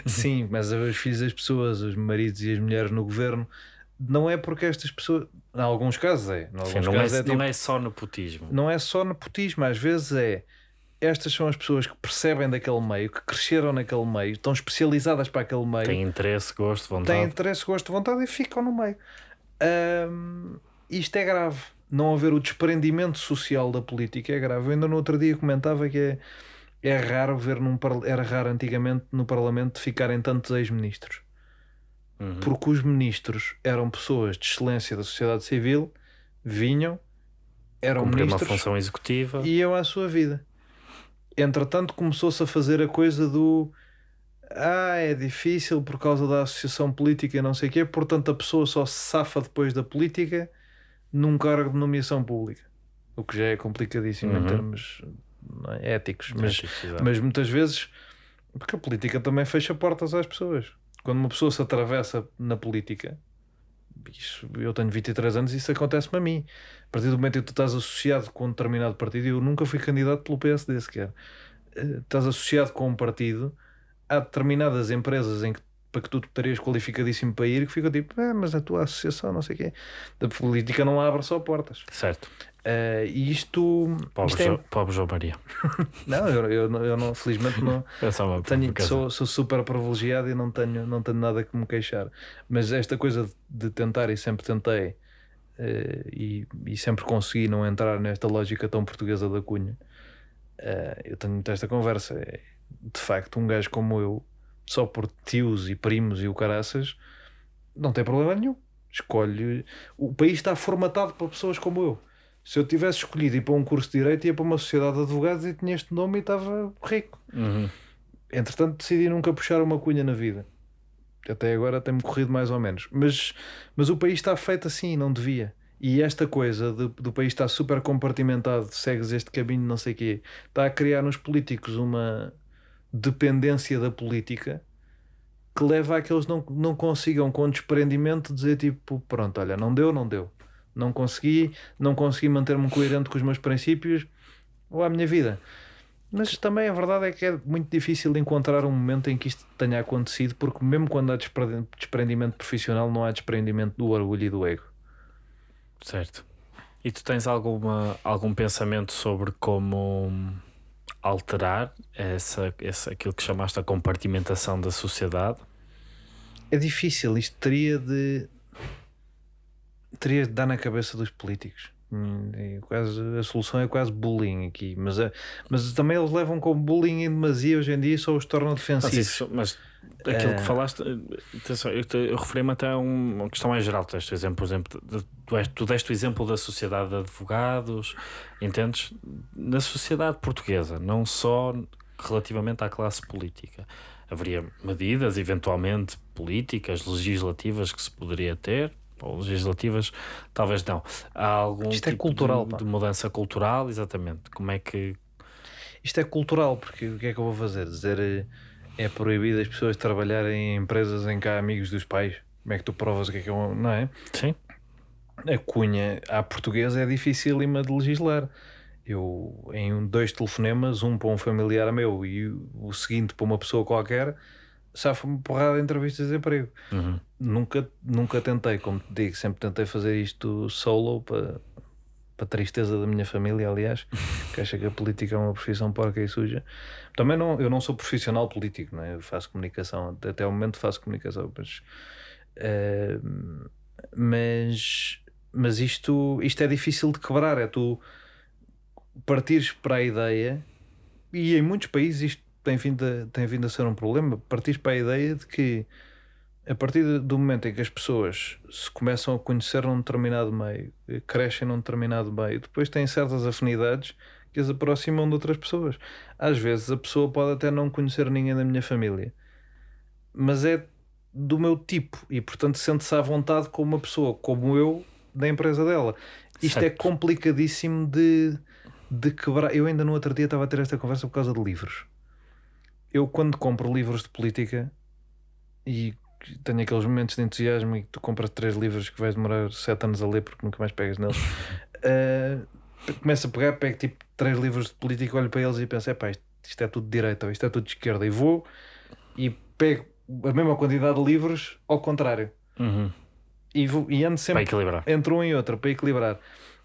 Sim, mas a ver os filhos das pessoas, os maridos e as mulheres no governo, não é porque estas pessoas, em alguns casos é, alguns Sim, não, é, casos é, não tipo- é só nepotismo. não é só nepotismo, às vezes é estas são as pessoas que percebem daquele meio, que cresceram naquele meio, estão especializadas para aquele meio, Tem interesse, gosto, vontade. têm interesse, gosto, vontade e ficam no meio. Ahm, isto é grave. Não haver o desprendimento social da política é grave. Eu ainda no outro dia comentava que é, é raro ver num era raro antigamente no Parlamento ficarem tantos ex-ministros. Uhum. Porque os ministros eram pessoas de excelência da sociedade civil, vinham, eram Cumprir uma ministros função executiva. e iam à sua vida. Entretanto, começou-se a fazer a coisa do ah, é difícil por causa da associação política e não sei o quê, portanto a pessoa só se safa depois da política num cargo de nomeação pública. O que já é complicadíssimo em Uhum. termos não é, éticos, mas, Éticos, mas muitas vezes porque a política também fecha portas às pessoas. Quando uma pessoa se atravessa na política, isso, eu tenho 23 anos e isso acontece-me a mim. A partir do momento em que tu estás associado com um determinado partido, eu nunca fui candidato pelo PSD sequer. Eh, Estás associado com um partido, há determinadas empresas em que para que tu estarias qualificadíssimo para ir, que fica tipo, é, mas a tua associação, não sei o quê. Da política não abre só portas. Certo. Uh, e isto. Pobre, isto é- jo, pobre João Maria. Não, eu, eu, não- eu não, felizmente não. É só uma Tenho, sou, sou super privilegiado e não tenho, não tenho nada que me queixar. Mas esta coisa de tentar, e sempre tentei, eh, e, e sempre consegui não entrar nesta lógica tão portuguesa da cunha, eh, eu tenho muito esta conversa. De facto, um gajo como eu, só por tios e primos e o caraças, não tem problema nenhum. Escolhe. O país está formatado para pessoas como eu. Se eu tivesse escolhido ir para um curso de Direito, ia para uma sociedade de advogados e tinha este nome e estava rico. Uhum. Entretanto, decidi nunca puxar uma cunha na vida. Até agora tem-me corrido mais ou menos. Mas, mas o país está feito assim, e não devia. E esta coisa de- do país estar super compartimentado, segues este caminho, não sei o quê, está a criar nos políticos uma dependência da política que leva a que eles não, não consigam, com desprendimento, dizer tipo: pronto, olha, não deu, não deu. Não consegui, não consegui manter-me coerente com os meus princípios ou à minha vida. Mas também a verdade é que é muito difícil encontrar um momento em que isto tenha acontecido, porque mesmo quando há despre- desprendimento profissional, não há desprendimento do orgulho e do ego. Certo. E tu tens alguma, algum pensamento sobre como alterar essa, essa, aquilo que chamaste a compartimentação da sociedade? É difícil, isto teria de. teria de dar na cabeça dos políticos. Hum, é quase, a solução é quase bullying aqui, mas, é- mas também eles levam com bullying em demasia hoje em dia e só os tornam Mas, defensivos. isso, mas aquilo Eh, que falaste, eh, atenção, eu, eu referi-me até a um- uma questão mais geral. Tu deste o exemplo, por exemplo, tu, tu deste o exemplo da sociedade de advogados, entendes? Na sociedade portuguesa, não só relativamente à classe política. Haveria medidas, eventualmente políticas, legislativas que se poderia ter, ou legislativas, talvez não. Há algum Isto é tipo cultural, de, de mudança cultural, exatamente. Como é que. Isto é cultural, porque o que é que eu vou fazer? Dizer eh, é proibido as pessoas trabalharem em empresas em que há amigos dos pais. Como é que tu provas o que é que é um. Não é? Sim? A cunha à portuguesa é dificílima de legislar. Eu, em dois telefonemas, um para um familiar meu e o- seguinte para uma pessoa qualquer, safa-me porrada de entrevistas de emprego. Uhum. Nunca, nunca tentei, como te digo, sempre tentei fazer isto solo para, para a tristeza da minha família, aliás, que acha que a política é uma profissão porca e suja. Também não, eu não sou profissional político, não é? eu faço comunicação, até o momento faço comunicação, mas, eh, mas, mas isto, isto é difícil de quebrar, é tu partires para a ideia, e em muitos países isto tem vindo a, tem vindo a ser um problema, partires para a ideia de que a partir do momento em que as pessoas se começam a conhecer num determinado meio, eh, crescem num determinado meio, depois têm certas afinidades que as aproximam de outras pessoas. Às vezes a pessoa pode até não conhecer ninguém da minha família, mas é do meu tipo e, portanto, sente-se à vontade com uma pessoa como eu da empresa dela. Isto é Certo. complicadíssimo de, de quebrar. Eu ainda no outro dia estava a ter esta conversa por causa de livros. Eu, quando compro livros de política e tenho aqueles momentos de entusiasmo e que tu compras três livros que vais demorar sete anos a ler porque nunca mais pegas neles, eh, começo a pegar, pego tipo três livros de política, olho para eles e penso: epá, isto, isto é tudo de direita ou isto é tudo de esquerda. E vou e pego a mesma quantidade de livros ao contrário. Uhum. E, vou, e ando Para sempre equilibrar. entre um e outro para equilibrar.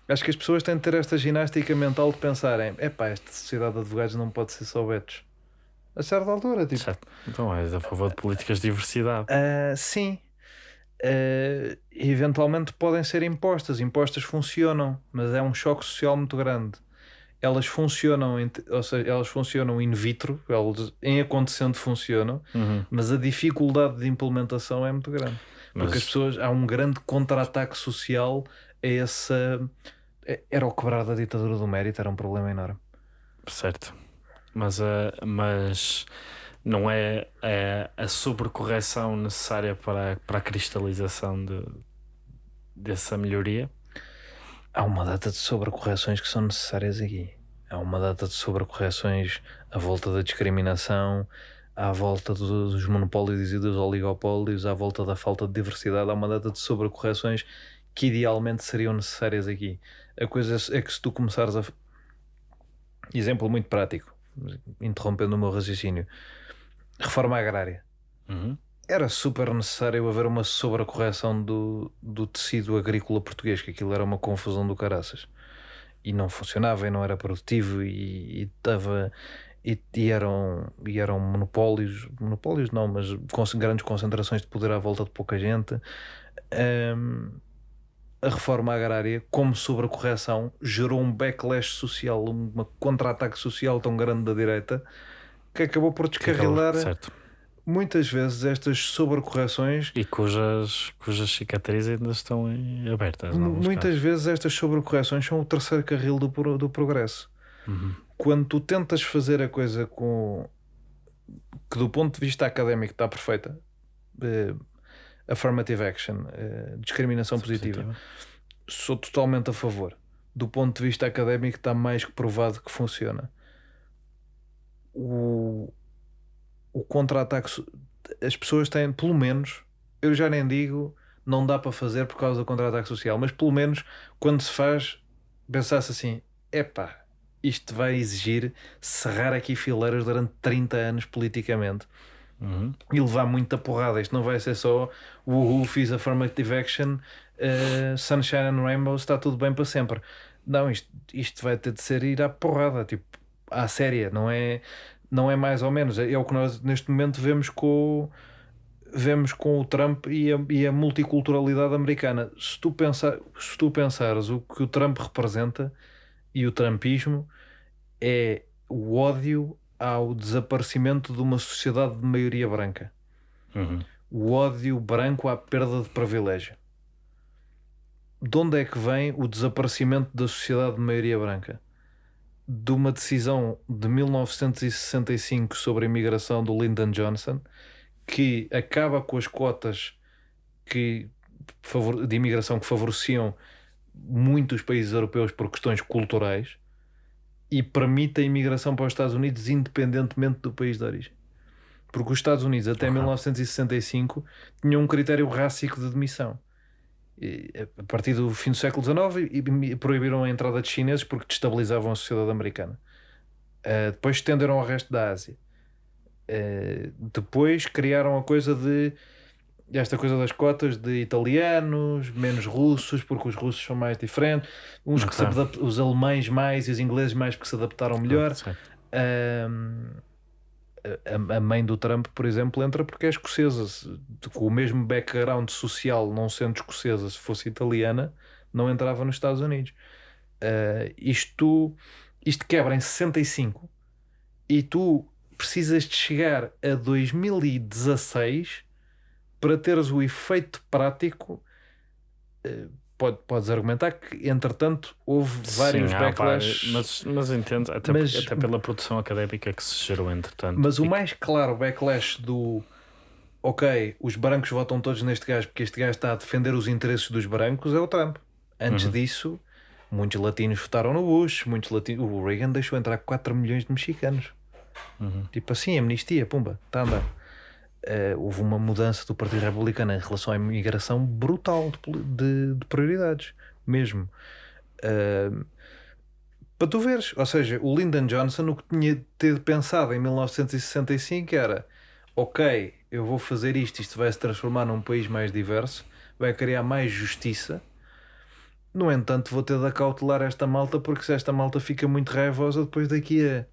Acho que as pessoas têm de ter esta ginástica mental de pensarem: epá, esta sociedade de advogados não pode ser só betos. A certa altura, tipo, Certo. Então és a favor de políticas de diversidade. ah, sim. Ah, eventualmente podem ser impostas. Impostas funcionam, mas é um choque social muito grande. Elas funcionam, ou seja, elas funcionam in vitro, elas em acontecendo funcionam, Uhum. mas a dificuldade de implementação é muito grande. Porque Mas- as pessoas, há um grande contra-ataque social a essa. é- Era o quebrar da ditadura do mérito, era um problema enorme. Certo. Mas, a mas não é, é a sobrecorreção necessária para, para a cristalização de, dessa melhoria? Há uma data de sobrecorreções que são necessárias aqui. Há uma data de sobrecorreções à volta da discriminação, à volta do- dos monopólios e dos oligopólios, à volta da falta de diversidade. Há uma data de sobrecorreções que idealmente seriam necessárias aqui. A coisa é que se tu começares a. Exemplo muito prático, interrompendo o meu raciocínio. Reforma agrária. Uhum. era super necessário haver uma sobrecorreção do, do tecido agrícola português, que aquilo era uma confusão do caraças. E não funcionava e não era produtivo e estava. E, e, eram, e eram monopólios, monopólios não, mas com grandes concentrações de poder à volta de pouca gente. Um, a reforma agrária, como sobrecorreção, gerou um backlash social, um contra-ataque social tão grande da direita que acabou por descarrilar certo. muitas vezes estas sobrecorreções e cujas, cujas cicatrizes ainda estão abertas. Muitas casos. vezes estas sobrecorreções são o terceiro carril do, do progresso. Uhum. Quando tu tentas fazer a coisa com que do ponto de vista académico está perfeita, eh, affirmative action, uh, discriminação positiva. positiva, sou totalmente a favor. Do ponto de vista académico, está mais que provado que funciona. O, o contra-ataque, as pessoas têm, pelo menos, eu já nem digo, não dá para fazer por causa do contra-ataque social, mas pelo menos quando se faz, pensasse assim: epá, isto vai exigir serrar aqui fileiras durante 30 anos politicamente uhum. e levar muita porrada. Isto não vai ser só o Who fiz affirmative action, uh, Sunshine and Rainbows, está tudo bem para sempre. Não, isto, isto vai ter de ser ir à porrada, tipo, à séria, não é, não é mais ou menos. É o que nós neste momento vemos com vemos com o Trump e a, e a multiculturalidade americana. Se tu, pensar, se tu pensares o que o Trump representa e o Trumpismo é o ódio ao desaparecimento de uma sociedade de maioria branca. Uhum. O ódio branco à perda de privilégio. De onde é que vem o desaparecimento da sociedade de maioria branca? De uma decisão de 1965 sobre a imigração do Lyndon Johnson, que acaba com as cotas que, de imigração que favoreciam muitos países europeus por questões culturais e permite a imigração para os Estados Unidos independentemente do país de origem. Porque os Estados Unidos, até uhum. 1965, tinham um critério rássico de admissão. E, a partir do fim do século XIX, proibiram a entrada de chineses porque destabilizavam a sociedade americana. Uh, depois estenderam ao resto da Ásia. Uh, depois criaram a coisa de esta coisa das cotas de italianos, menos russos, porque os russos são mais diferentes, uns que se os alemães mais e os ingleses mais porque se adaptaram melhor. Um, a, a, mãe do Trump, por exemplo, entra porque é escocesa, com o mesmo background social, não sendo escocesa, se fosse italiana, não entrava nos Estados Unidos. Uh, isto, isto quebra em 65 e tu precisas de chegar a 2016 para teres o efeito prático, eh, pode, podes argumentar que, entretanto, houve vários Sim, backlashes. mas, mas entendo, até, mas, até pela produção académica que se gerou, entretanto. Mas o mais claro backlash do ok, os brancos votam todos neste gajo porque este gajo está a defender os interesses dos brancos é o Trump. Antes uhum. disso, muitos latinos votaram no Bush, muitos latinos. O Reagan deixou entrar 4 milhões de mexicanos. Uhum. Tipo assim, amnistia, pumba, está a andar uh, houve uma mudança do Partido Republicano em relação à imigração brutal de, de, de prioridades, mesmo. Uh, para tu veres, ou seja, o Lyndon Johnson o que tinha ter pensado em 1965 era ok, eu vou fazer isto, isto vai se transformar num país mais diverso, vai criar mais justiça. No entanto, vou ter de acautelar esta malta porque se esta malta fica muito raivosa depois daqui a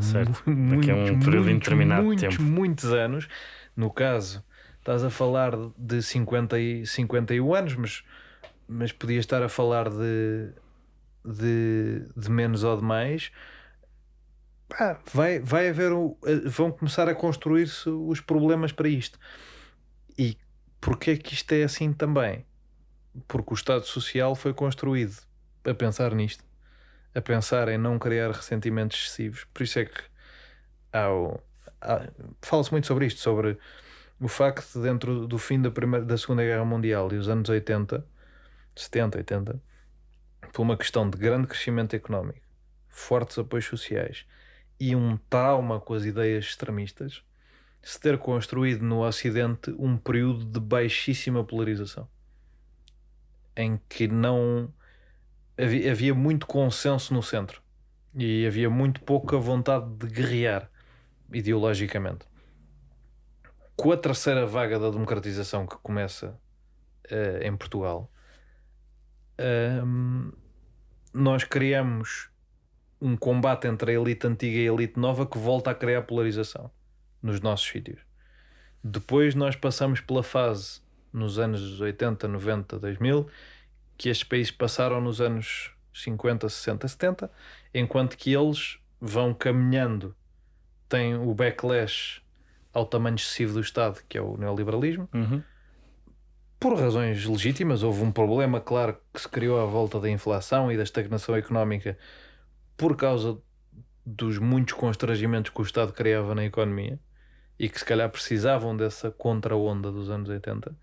Certo. Daqui a um período muitos, indeterminado muitos, de tempo. Muitos anos. No caso, estás a falar de 50 e 51 anos, mas, mas podias estar a falar de, de, de menos ou de mais. Pá, vai, vai haver o, vão começar a construir-se os problemas para isto. E porquê é que isto é assim também? Porque o Estado Social foi construído a pensar nisto a pensar em não criar ressentimentos excessivos. Por isso é que há, há fala-se muito sobre isto, sobre o facto de dentro do fim da, primeira, da Segunda Guerra Mundial e os anos 80, 70, 80, por uma questão de grande crescimento económico, fortes apoios sociais e um trauma com as ideias extremistas, se ter construído no Ocidente um período de baixíssima polarização em que não havia, havia muito consenso no centro e havia muito pouca vontade de guerrear ideologicamente. com a terceira vaga da democratização que começa uh, em Portugal, um, nós criamos um combate entre a elite antiga e a elite nova que volta a criar polarização nos nossos sítios. Depois nós passamos pela fase nos anos 80, 90, 2000 que estes países passaram nos anos 50, 60, 70, enquanto que eles vão caminhando, têm o backlash ao tamanho excessivo do Estado, que é o neoliberalismo. Uhum. Por razões legítimas, houve um problema, claro, que se criou à volta da inflação e da estagnação económica por causa dos muitos constrangimentos que o Estado criava na economia e que se calhar precisavam dessa contra-onda dos anos 80.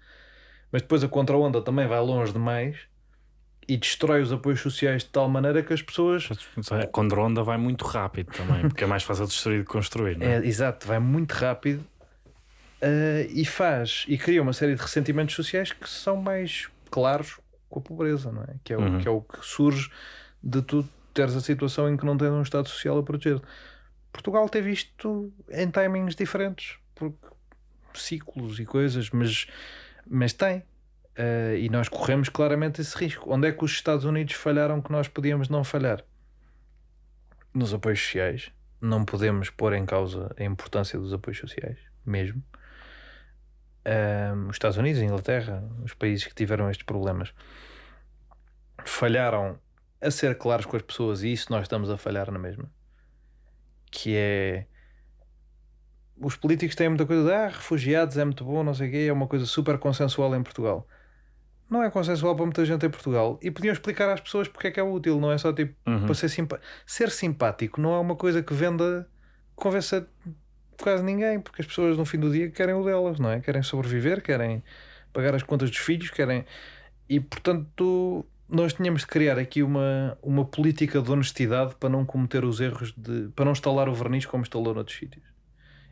Mas depois a contra-onda também vai longe demais e destrói os apoios sociais de tal maneira que as pessoas. A contra-onda vai muito rápido também, porque é mais fácil destruir do que construir. Não é? É, exato, vai muito rápido uh, e faz e cria uma série de ressentimentos sociais que são mais claros com a pobreza, não é? Que é o, Uhum. que, é o que surge de tu teres a situação em que não tens um Estado Social a proteger. Portugal teve isto em timings diferentes, porque ciclos e coisas, mas, mas tem. Uh, e nós corremos claramente esse risco. Onde é que os Estados Unidos falharam que nós podíamos não falhar? Nos apoios sociais. Não podemos pôr em causa a importância dos apoios sociais, mesmo. Um, os Estados Unidos, a Inglaterra, os países que tiveram estes problemas, falharam a ser claros com as pessoas, e isso nós estamos a falhar na mesma. Que é. Os políticos têm muita coisa de ah, refugiados é muito bom, não sei o quê, é uma coisa super consensual em Portugal. Não é consensual para muita gente em Portugal. E podiam explicar às pessoas porque é que é útil, não é só tipo Uhum. para ser, simpa ser simpático, não é uma coisa que venda, convença quase ninguém, porque as pessoas no fim do dia querem o delas, não é? Querem sobreviver, querem pagar as contas dos filhos, querem. E portanto, nós tínhamos de criar aqui uma, uma política de honestidade para não cometer os erros de. para não instalar o verniz como instalou noutros sítios.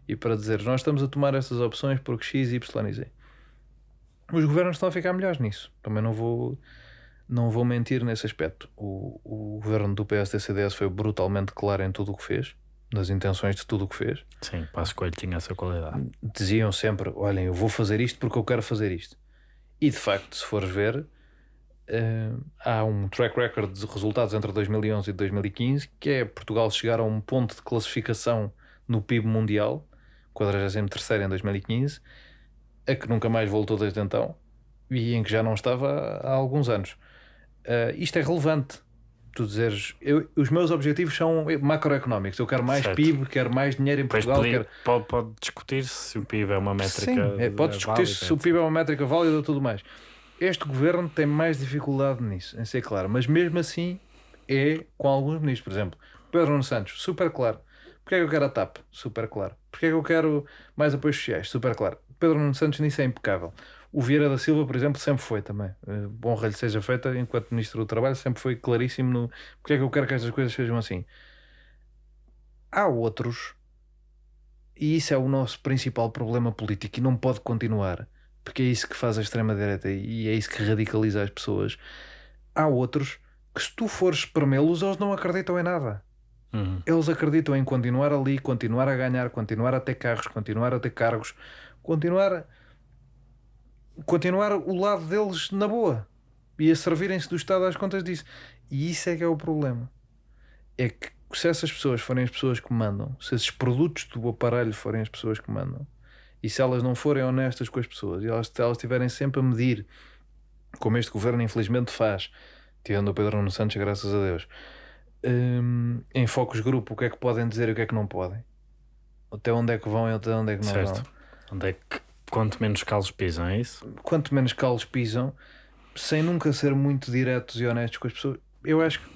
E para dizer, nós estamos a tomar essas opções porque X, Y e Z. Os governos estão a ficar melhores nisso. Também não vou, não vou mentir nesse aspecto. O, o governo do PSD-CDS foi brutalmente claro em tudo o que fez, nas intenções de tudo o que fez. Sim, Passo Coelho tinha essa qualidade. Diziam sempre: olhem, eu vou fazer isto porque eu quero fazer isto. E de facto, se fores ver, eh, há um track record de resultados entre 2011 e 2015 que é Portugal chegar a um ponto de classificação no PIB mundial, 43 em 2015, a que nunca mais voltou desde então e em que já não estava há alguns anos. Eh, isto é relevante. Tu dizeres, eu- os meus objetivos são macroeconómicos. Eu quero mais Certo. PIB, quero mais dinheiro em Portugal. podia- quero... pode, pode discutir se o PIB é uma métrica. Sim, é, pode discutir válida, se o PIB é uma métrica válida e tudo mais. Este governo tem mais dificuldade nisso, em ser claro, mas mesmo assim é com alguns ministros. Por exemplo, Pedro Nuno Santos, super claro. Porquê é que eu quero a TAP? Super claro. Porquê é que eu quero mais apoios sociais? Super claro. Pedro Nuno Santos nisso é impecável. O Vieira da Silva, por exemplo, sempre foi também. Eh, Bom rei lhe seja feita, enquanto Ministro do Trabalho, sempre foi claríssimo no porque é que eu quero que estas coisas sejam assim. Há outros e isso é o nosso principal problema político e não pode continuar, porque é isso que faz a extrema-direita e é isso que radicaliza as pessoas. Há outros que, se tu fores espremê-los, eles não acreditam em nada. Uhum. Eles acreditam em continuar ali, continuar a ganhar, continuar a ter carros, continuar a ter cargos, continuar, continuar o lado deles na boa e a servirem-se do Estado às contas disso. E isso é que é o problema. É que se essas pessoas forem as pessoas que mandam, se esses produtos do aparelho forem as pessoas que mandam, e se elas não forem honestas com as pessoas, e elas, se elas estiverem sempre a medir, como este governo infelizmente faz, tirando o Pedro Nuno Santos, graças a Deus, hum, em focos grupo, o que é que podem dizer e o que é que não podem, até onde é que vão e até onde é que não Certo. vão. Onde é que quanto menos calos pisam, é isso? quanto menos calos pisam, sem nunca ser muito diretos e honestos com as pessoas. Eu acho que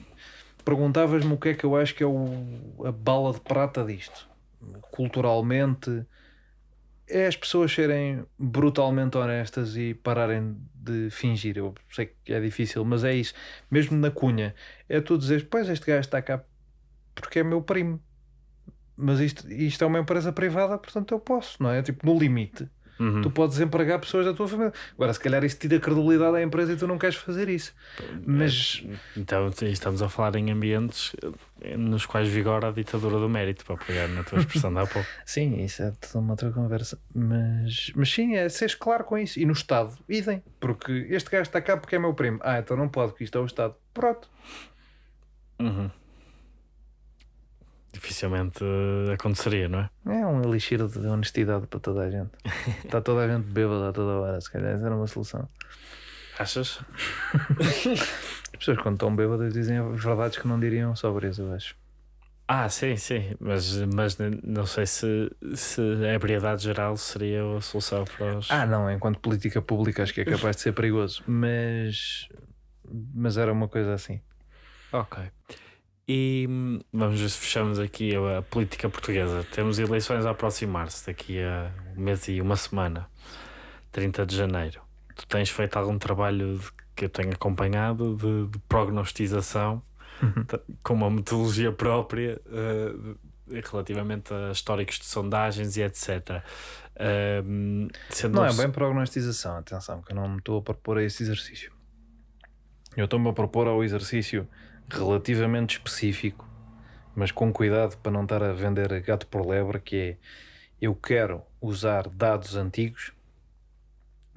perguntavas-me o que é que eu acho que é o, a bala de prata disto. Culturalmente, é as pessoas serem brutalmente honestas e pararem de fingir. Eu sei que é difícil, mas é isso. Mesmo na cunha, é tu dizeres: Pois este gajo está cá porque é meu primo. Mas isto, isto é uma empresa privada, portanto eu posso, não é? Tipo, no limite. Uhum. tu podes empregar pessoas da tua família. Agora, se calhar isso tira credibilidade à empresa e tu não queres fazer isso. Mas Então estamos a falar em ambientes eh, nos quais vigora a ditadura do mérito, para pegar na tua expressão de há pouco. sim, isso é toda uma outra conversa. Mas, mas sim, é seres claro com isso. E no Estado, idem. Porque este gajo está cá porque é meu primo. Ah, então não pode, porque isto é o Estado. Pronto. Uhum. Dificilmente eh, aconteceria, não é? É um elixir de honestidade para toda a gente. Está toda a gente bêbada a toda hora. Se calhar essa era uma solução. Achas? As pessoas, quando estão bêbadas, dizem verdades que não diriam sóbrias, eu acho. Ah, sim, sim, mas, mas não sei se, se a ebriedade geral seria a solução para os. Ah, não, enquanto política pública acho que é capaz de ser perigoso, mas, mas era uma coisa assim. Ok. E hum, vamos ver se fechamos aqui a, política portuguesa. Temos eleições a aproximar-se daqui a um mês e uma semana, 30 de janeiro. Tu tens feito algum trabalho de- que eu tenho acompanhado de, de prognostização t- com uma metodologia própria eh, de- relativamente a históricos de sondagens e etc. Hum, sendo Não é bem prognostização, atenção, que eu não me estou a propor a esse exercício. Eu estou-me a propor ao exercício relativamente específico, mas com cuidado para não estar a vender gato por lebre, que é eu quero usar dados antigos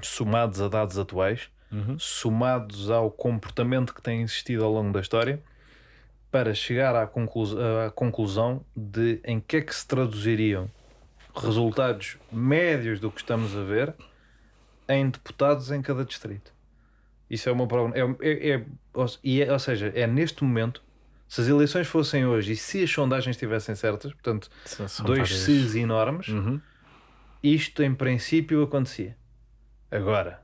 somados a dados atuais, Uhum. somados ao comportamento que tem existido ao longo da história, para chegar à, conclus- à conclusão de em que é que se traduziriam resultados médios do que estamos a ver em deputados em cada distrito. Isso é uma prova. É, é, é- ou, é- ou seja, é neste momento, se as eleições fossem hoje e se as sondagens estivessem certas, portanto, São- são dois várias- se's enormes, Uhum. isto em princípio acontecia. Agora,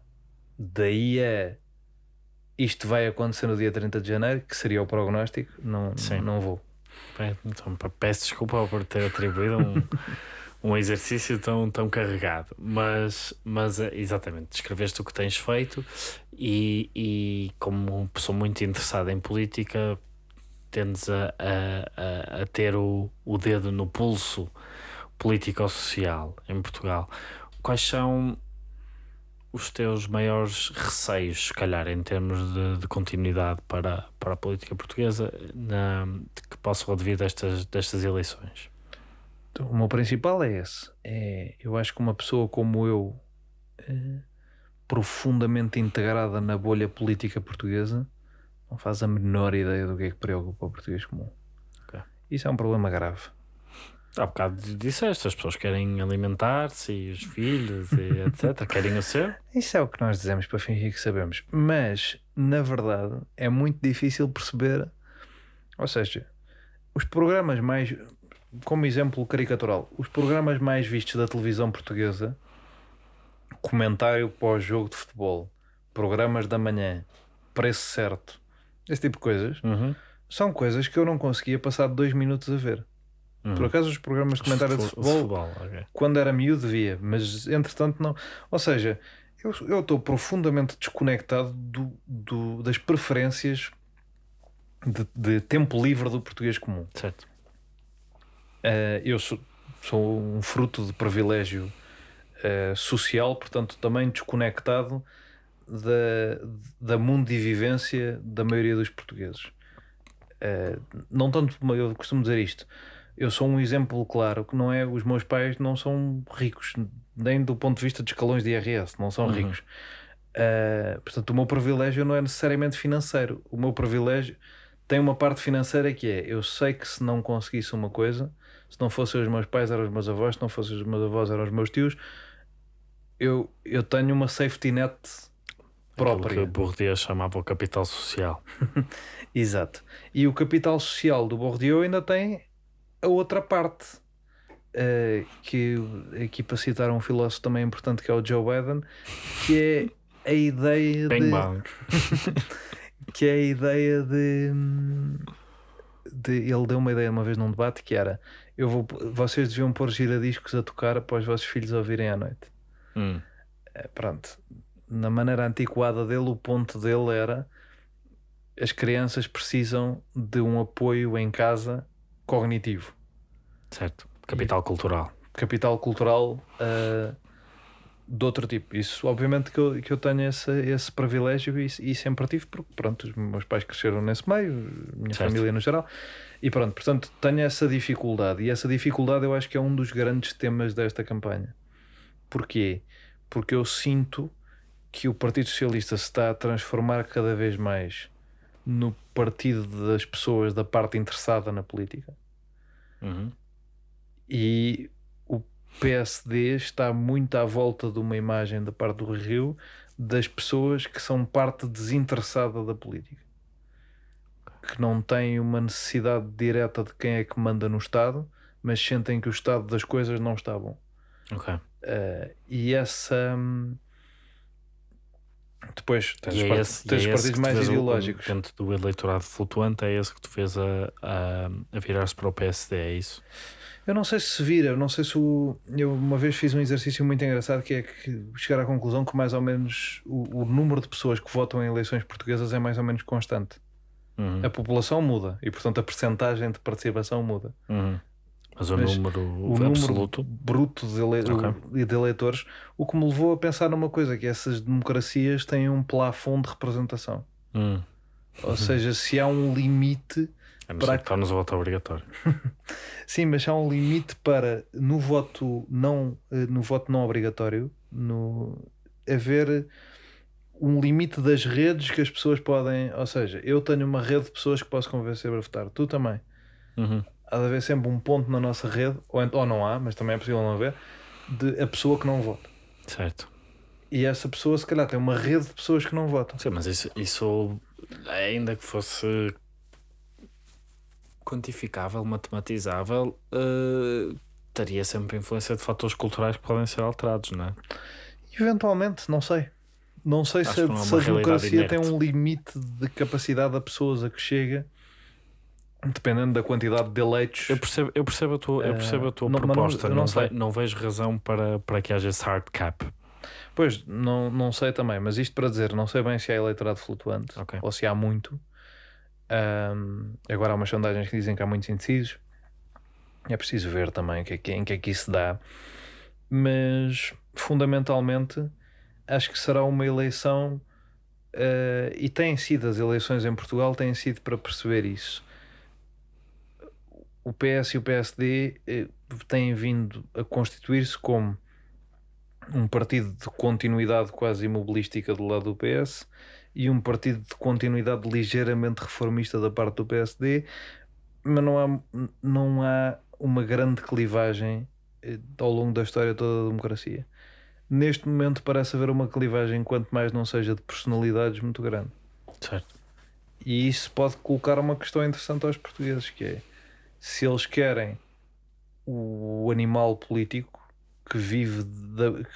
daí a isto vai acontecer no dia 30 de janeiro, que seria o prognóstico, não, Sim. não vou. Então, peço desculpa por ter atribuído um, um exercício tão, tão carregado, mas, mas é, exatamente, descreveste o que tens feito e, e como pessoa muito interessada em política, tendes a, a, a, ter o, o dedo no pulso político-social em Portugal. Quais são os teus maiores receios, se calhar, em termos de, de continuidade para, para a política portuguesa na, que possam advir destas, destas eleições? Então, o meu principal é esse. É, eu acho que uma pessoa como eu, eh, profundamente integrada na bolha política portuguesa, não faz a menor ideia do que é que preocupa o português comum. Ok. Isso é um problema grave. Há bocado disseste, as pessoas querem alimentar-se e os filhos e etc. querem o seu? Isso é o que nós dizemos para fingir que sabemos. Mas, na verdade, é muito difícil perceber. Ou seja, os programas mais. Como exemplo caricatural, os programas mais vistos da televisão portuguesa, comentário pós-jogo de futebol, programas da manhã, preço certo, esse tipo de coisas, Uhum. são coisas que eu não conseguia passar dois minutos a ver. Uhum. Por acaso, os programas de comentário de Fu- futebol ok. quando era miúdo via, mas entretanto não. Ou seja, eu estou profundamente desconectado do, do- das preferências de, de tempo livre do português comum. Certo. Eh, eu sou, sou um fruto de privilégio eh, social, portanto, também desconectado da, da mundivivência da maioria dos portugueses. Eh, não tanto, eu costumo dizer isto. Eu sou um exemplo claro que não é. Os meus pais não são ricos, nem do ponto de vista de escalões de IRS, não são Uhum. ricos. Eh, portanto, o meu privilégio não é necessariamente financeiro. O meu privilégio tem uma parte financeira que é: eu sei que se não conseguisse uma coisa, se não fossem os meus pais, eram os meus avós, se não fossem os meus avós, eram os meus tios, eu, eu tenho uma safety net própria. Aquilo que Bourdieu chamava o capital social. Exato. E o capital social do Bourdieu ainda tem a outra parte. eh, que aqui para citar um filósofo também importante que é o Joe Biden, que é a ideia Bang de, bang. que é a ideia de, de ele deu uma ideia uma vez num debate que era eu vou, vocês deviam pôr giradiscos a tocar para os vossos filhos ouvirem à noite. Hum. Eh, pronto, na maneira antiquada dele, o ponto dele era as crianças precisam de um apoio em casa cognitivo, Certo. Capital cultural. capital cultural. ah, de outro tipo. Isso, obviamente, que eu, que eu tenho esse, esse privilégio e, e sempre tive, porque, pronto, os meus pais cresceram nesse meio, minha Certo. família no geral, e pronto, portanto, tenho essa dificuldade. E essa dificuldade eu acho que é um dos grandes temas desta campanha. Porquê? Porque eu sinto que o Partido Socialista se está a transformar cada vez mais no partido das pessoas da parte interessada na política Uhum. e o PSD está muito à volta de uma imagem da parte do Rio das pessoas que são parte desinteressada da política que não têm uma necessidade direta de quem é que manda no Estado mas sentem que o estado das coisas não está bom Ok. Uh, e essa hum, depois tens, E é part- esse, tens é partidos mais vês o- ideológicos dentro do eleitorado flutuante, é esse que tu fez a, a, a virar-se para o PSD, é isso? Eu não sei se se vira, eu não sei se o. Eu uma vez fiz um exercício muito engraçado que é que chegar à conclusão que mais ou menos o, o número de pessoas que votam em eleições portuguesas é mais ou menos constante. Uhum. A população muda e, portanto, a percentagem de participação muda. Uhum. Mas o Mas número O absoluto. número bruto de, ele... Ok. de eleitores, o que me levou a pensar numa coisa: que essas democracias têm um plafond de representação. Hum. Ou seja, se há um limite A não Para que tornes o voto obrigatório. Sim, mas há um limite para no voto não, eh, no voto não obrigatório, no haver um limite das redes que as pessoas podem, ou seja, eu tenho uma rede de pessoas que posso convencer a votar, tu também. Uhum. Há de haver sempre um ponto na nossa rede, ou, ou não há, mas também é possível não haver, de a pessoa que não vota. Certo. E essa pessoa, se calhar, tem uma rede de pessoas que não votam. Sim, mas isso, isso ainda que fosse quantificável, matematizável, eh, teria sempre influência de fatores culturais que podem ser alterados, não é? Eventualmente, não sei. Não sei Acho se, a- é se a democracia tem inerte. um limite de capacidade a pessoas a que chega, dependendo da quantidade de eleitos. Eu percebo, eu percebo a tua, eu percebo a tua não- não- proposta, não, não ve- sei. não vejo razão para, para que haja esse hard cap. Pois, não, não sei também, mas isto para dizer, não sei bem se há eleitorado flutuante Ok. ou se há muito. Ahm, agora há umas sondagens que dizem que há muitos indecisos. É preciso ver também que, que- em que é que isso dá. Mas, fundamentalmente, acho que será uma eleição. eh, e têm sido as eleições em Portugal, têm sido para perceber isso. O PS e o PSD eh, têm vindo a constituir-se como um partido de continuidade quase imobilística do lado do PS e um partido de continuidade ligeiramente reformista da parte do PSD, mas não há, não há uma grande clivagem eh, ao longo da história toda da democracia. Neste momento parece haver uma clivagem, quanto mais não seja de personalidades, muito grande. Certo. E isso pode colocar uma questão interessante aos portugueses, que é se eles querem o animal político que vive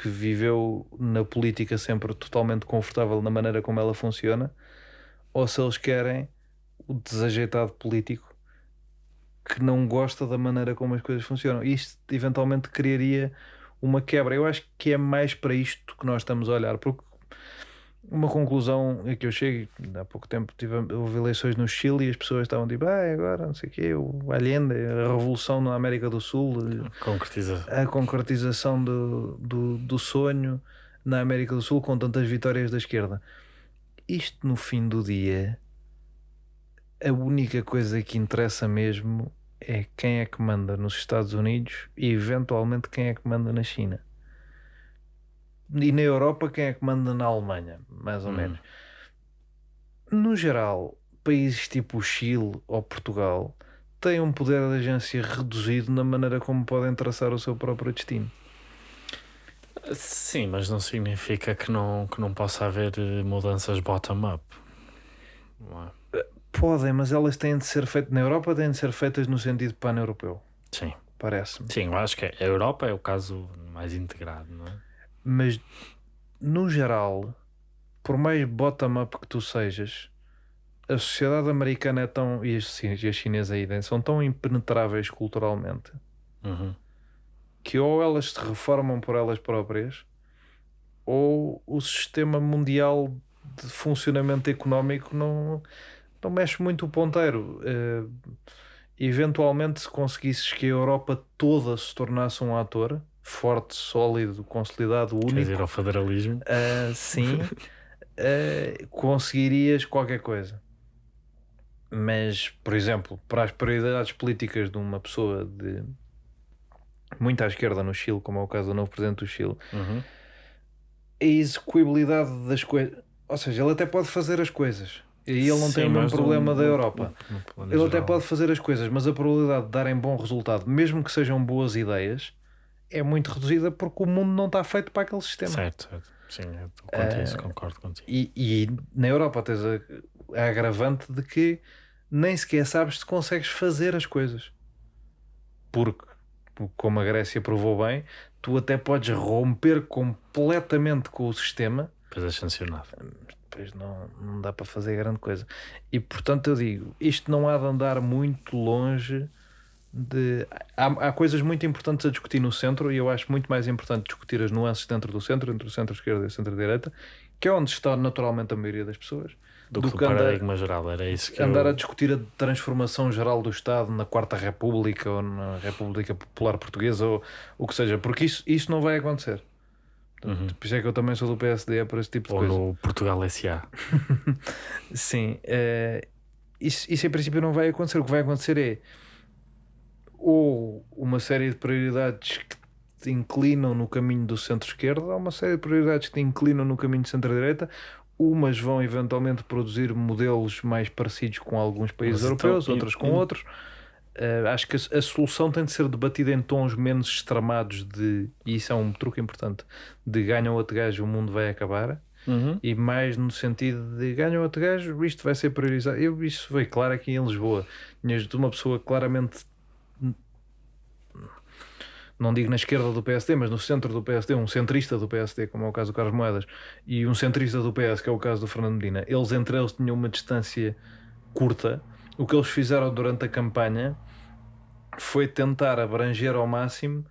que viveu na política sempre totalmente confortável na maneira como ela funciona, ou se eles querem o desajeitado político que não gosta da maneira como as coisas funcionam. Isto eventualmente criaria uma quebra. Eu acho que é mais para isto que nós estamos a olhar, porque uma conclusão é que eu chego, há pouco tempo tive, houve eleições no Chile e as pessoas estavam tipo, ah, agora não sei o quê, o Allende, a revolução na América do Sul, Concretiza. a concretização do, do, do sonho na América do Sul com tantas vitórias da esquerda. Isto no fim do dia, a única coisa que interessa mesmo é quem é que manda nos Estados Unidos e eventualmente quem é que manda na China. E na Europa, quem é que manda na Alemanha, mais ou Hum. menos. No geral, países tipo o Chile ou Portugal têm um poder de agência reduzido na maneira como podem traçar o seu próprio destino. Sim, mas não significa que não, que não possa haver eh, mudanças bottom-up. Não é? Podem, mas elas têm de ser feitas na Europa, têm de ser feitas no sentido pan-europeu, Sim. parece-me. Sim, eu acho que a Europa é o caso mais integrado, não é? Mas no geral, por mais bottom-up que tu sejas, a sociedade americana é tão, e a chi- e a chinesa aí são tão impenetráveis culturalmente Uhum. que ou elas se reformam por elas próprias ou o sistema mundial de funcionamento económico não, não mexe muito o ponteiro. Eh, eventualmente, se conseguisses que a Europa toda se tornasse um ator, forte, sólido, consolidado, Quer único, dizer, ao federalismo. ah, sim, ah, conseguirias qualquer coisa. Mas, por exemplo, para as prioridades políticas de uma pessoa de muito à esquerda no Chile, como é o caso do novo presidente do Chile, Uhum. a execuibilidade das coisas. Ou seja, ele até pode fazer as coisas. E ele não Sim, tem o mesmo problema da no- Europa. no plano Ele até geral. pode fazer as coisas, mas a probabilidade de darem bom resultado, mesmo que sejam boas ideias, é muito reduzida porque o mundo não está feito para aquele sistema. Certo, certo. Sim, eu quanto a isso, concordo contigo. E, e na Europa tens a, a agravante de que nem sequer sabes se consegues fazer as coisas. Porque, como a Grécia provou bem, tu até podes romper completamente com o sistema Depois é sancionado. depois não, não dá para fazer grande coisa. E portanto eu digo, isto não há de andar muito longe de. Há, há coisas muito importantes a discutir no centro e eu acho muito mais importante discutir as nuances dentro do centro, entre o centro-esquerda e o centro-direita, que é onde está naturalmente a maioria das pessoas. Do, Do que que o andar- paradigma geral, era isso que Andar eu... a discutir a transformação geral do Estado na Quarta República ou na República Popular Portuguesa ou o que seja, porque isso, isso não vai acontecer. Uhum. Por isso é que eu também sou do PSD, é por esse tipo de Ou coisa. no Portugal SA. Sim, eh, isso, isso em princípio não vai acontecer. O que vai acontecer é ou uma série de prioridades que te inclinam no caminho do centro-esquerda, ou uma série de prioridades que te inclinam no caminho do centro-direita. Umas vão eventualmente produzir modelos mais parecidos com alguns países Mas então, europeus, e- outras com outros. Eh, acho que a, a solução tem de ser debatida em tons menos extremados de, e isso é um truque importante, de ganha outro gajo, o mundo vai acabar Uhum. e mais no sentido de ganha outro gajo, isto vai ser priorizado. Eu, isso veio claro aqui em Lisboa. Tinhas de uma pessoa claramente, não digo na esquerda do PSD, mas no centro do PSD, um centrista do PSD, como é o caso do Carlos Moedas, e um centrista do PS, que é o caso do Fernando Medina. Eles entre eles tinham uma distância curta. O que eles fizeram durante a campanha foi tentar abranger ao máximo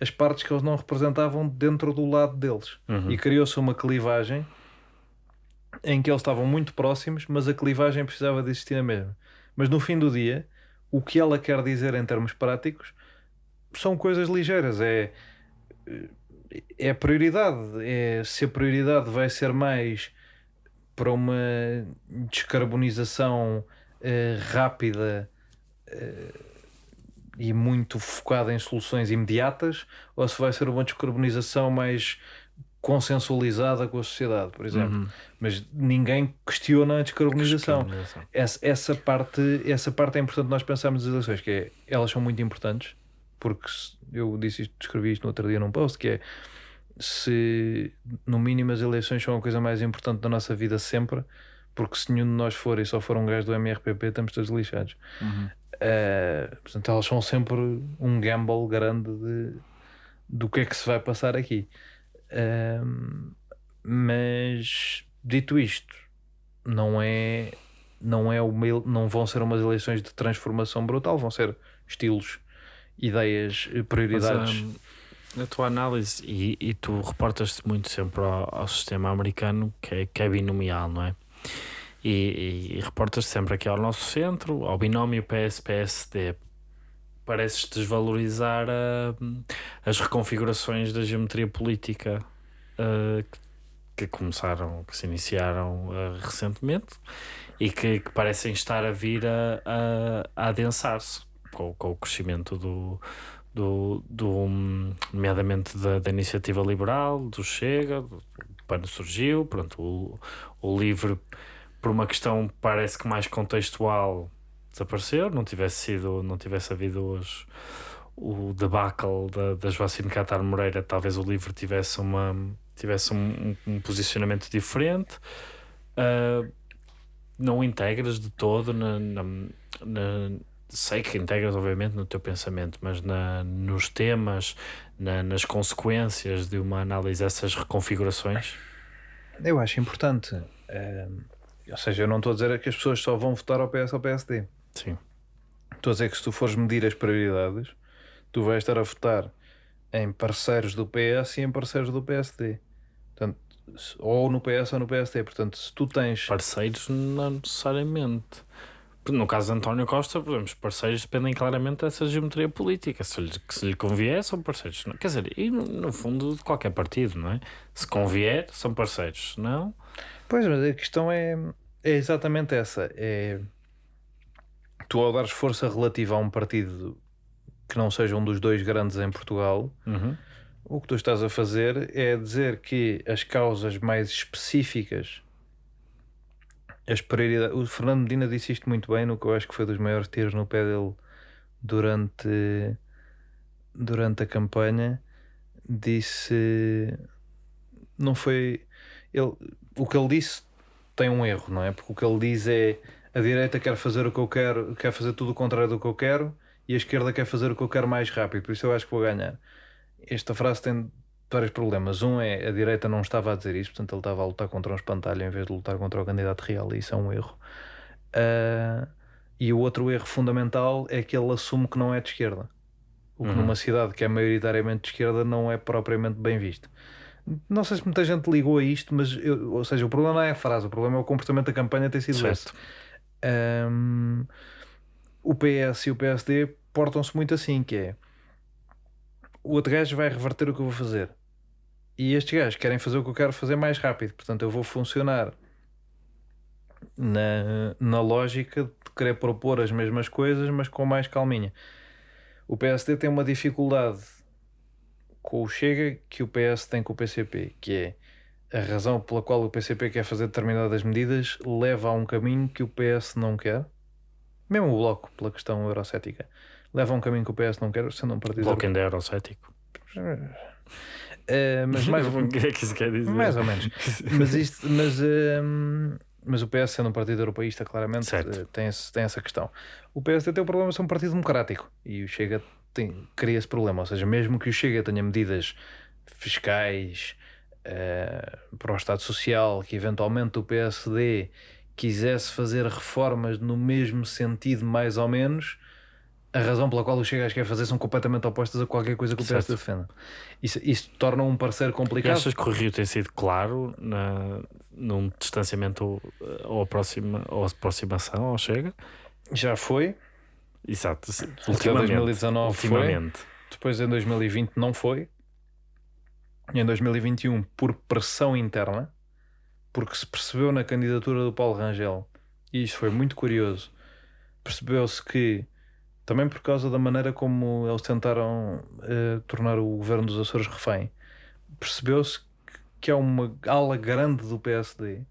as partes que eles não representavam dentro do lado deles. Uhum. E criou-se uma clivagem em que eles estavam muito próximos, mas a clivagem precisava de existir na mesma. Mas no fim do dia, o que ela quer dizer em termos práticos são coisas ligeiras. É, é prioridade. É, se a prioridade vai ser mais para uma descarbonização eh, rápida eh, e muito focada em soluções imediatas, ou se vai ser uma descarbonização mais consensualizada com a sociedade, por exemplo. Uhum. Mas ninguém questiona a descarbonização. Descarbonização. Essa, essa, parte, essa parte é importante nós pensarmos nas eleições, que é, elas são muito importantes, porque eu disse isto, escrevi isto no outro dia num post, que é se no mínimo as eleições são a coisa mais importante da nossa vida sempre, porque se nenhum de nós for e só for um gajo do MRPP, estamos todos lixados. Uhum. Uh, portanto, elas são sempre um gamble grande de, do que é que se vai passar aqui. Um, mas dito isto, não é, não é uma, não vão ser umas eleições de transformação brutal, vão ser estilos, ideias, eh, Mas, prioridades. hum, a tua análise, e, e tu reportas-te muito sempre ao, ao sistema americano, que é, que é binomial, não é? E, e, e reportas sempre aqui ao nosso centro, ao binómio PS-PSD. Pareces desvalorizar ah, as reconfigurações da geometria política ah, que, começaram, que se iniciaram ah, recentemente e que, que parecem estar a vir a, a, a adensar-se com, com o crescimento do, do, do hum, nomeadamente da, da iniciativa liberal, do Chega, do PAN surgiu, pronto, o, o LIVRE por uma questão parece que mais contextual desapareceu, não tivesse sido, não tivesse havido os, o debacle da, da Joacine Catar Moreira, talvez o LIVRE tivesse uma tivesse um, um- posicionamento diferente. Ah, não integras de todo na, na- na- sei que integras obviamente no teu pensamento, mas na, nos temas, na- nas consequências de uma análise dessas reconfigurações. Eu acho importante. um, ou seja, eu não estou a dizer que as pessoas só vão votar ao PS ou ao PSD. Sim. Estou a dizer que se tu fores medir as prioridades, tu vais estar a votar em parceiros do PS e em parceiros do PSD. Portanto, ou no PS ou no PSD. Portanto, se tu tens. Parceiros não necessariamente. No caso de António Costa, por exemplo, os parceiros dependem claramente dessa geometria política. Se lhe, se lhe convier, são parceiros. Não- Quer dizer, e no, no fundo de qualquer partido, não é? Se convier, são parceiros. Não, Pois, mas a questão é, é exatamente essa. É tu ao dares força relativa a um partido que não seja um dos dois grandes em Portugal, Uhum. o que tu estás a fazer é dizer que as causas mais específicas, as prioridades. O Fernando Medina disse isto muito bem no que eu acho que foi dos maiores tiros no pé dele durante, durante a campanha. Disse. Não foi. Ele, o que ele disse tem um erro, não é? Porque o que ele diz é a direita quer fazer o que eu quero, quer fazer tudo o contrário do que eu quero e a esquerda quer fazer o que eu quero mais rápido, por isso eu acho que vou ganhar. Esta frase tem vários problemas. Um é a direita não estava a dizer isso, portanto ele estava a lutar contra um espantalho em vez de lutar contra o candidato real, e isso é um erro. Ah, e o outro erro fundamental é que ele assume que não é de esquerda. O que Uhum. numa cidade que é maioritariamente de esquerda não é propriamente bem visto. Não sei se muita gente ligou a isto, mas eu- ou seja, o problema não é a frase, o problema é o comportamento da campanha ter sido esse. certo. Um, o PS e o PSD portam-se muito assim, que é o outro gajo vai reverter o que eu vou fazer. E estes gajos querem fazer o que eu quero fazer mais rápido. Portanto, eu vou funcionar na, na lógica de querer propor as mesmas coisas, mas com mais calminha. O PSD tem uma dificuldade com o Chega que o PS tem com o PCP, que é a razão pela qual o PCP quer fazer determinadas medidas leva a um caminho que o PS não quer. Mesmo o Bloco, pela questão eurocética, leva um caminho que o PS não quer, sendo um partido. Bloco ainda é eurocético. Eh, mas mais, o que é que isso quer dizer? mais ou menos. Mas, isto, mas, ehm, mas o PS, sendo um partido europeísta, claramente eh, tem, esse- tem essa questão. O PSD tem o problema de ser um partido democrático e o Chega tem, cria esse problema. Ou seja, mesmo que o Chega tenha medidas fiscais eh, para o Estado Social, que eventualmente o PSD quisesse fazer reformas no mesmo sentido, mais ou menos. A razão pela qual o Chega quer fazer são completamente opostas a qualquer coisa que o PS defenda. Isso, isso torna um parceiro E complicado. achas que o Rio tem sido claro na, num distanciamento eh, ou, aproxima, ou aproximação ao Chega? Já foi, Exato. Ultimamente. 2019 foi. ultimamente. depois em 2020 não foi, e em 2021 por pressão interna, porque se percebeu na candidatura do Paulo Rangel, e isto foi muito curioso, percebeu-se que, também por causa da maneira como eles tentaram eh, tornar o governo dos Açores refém, percebeu-se que- há uma ala grande do PSD,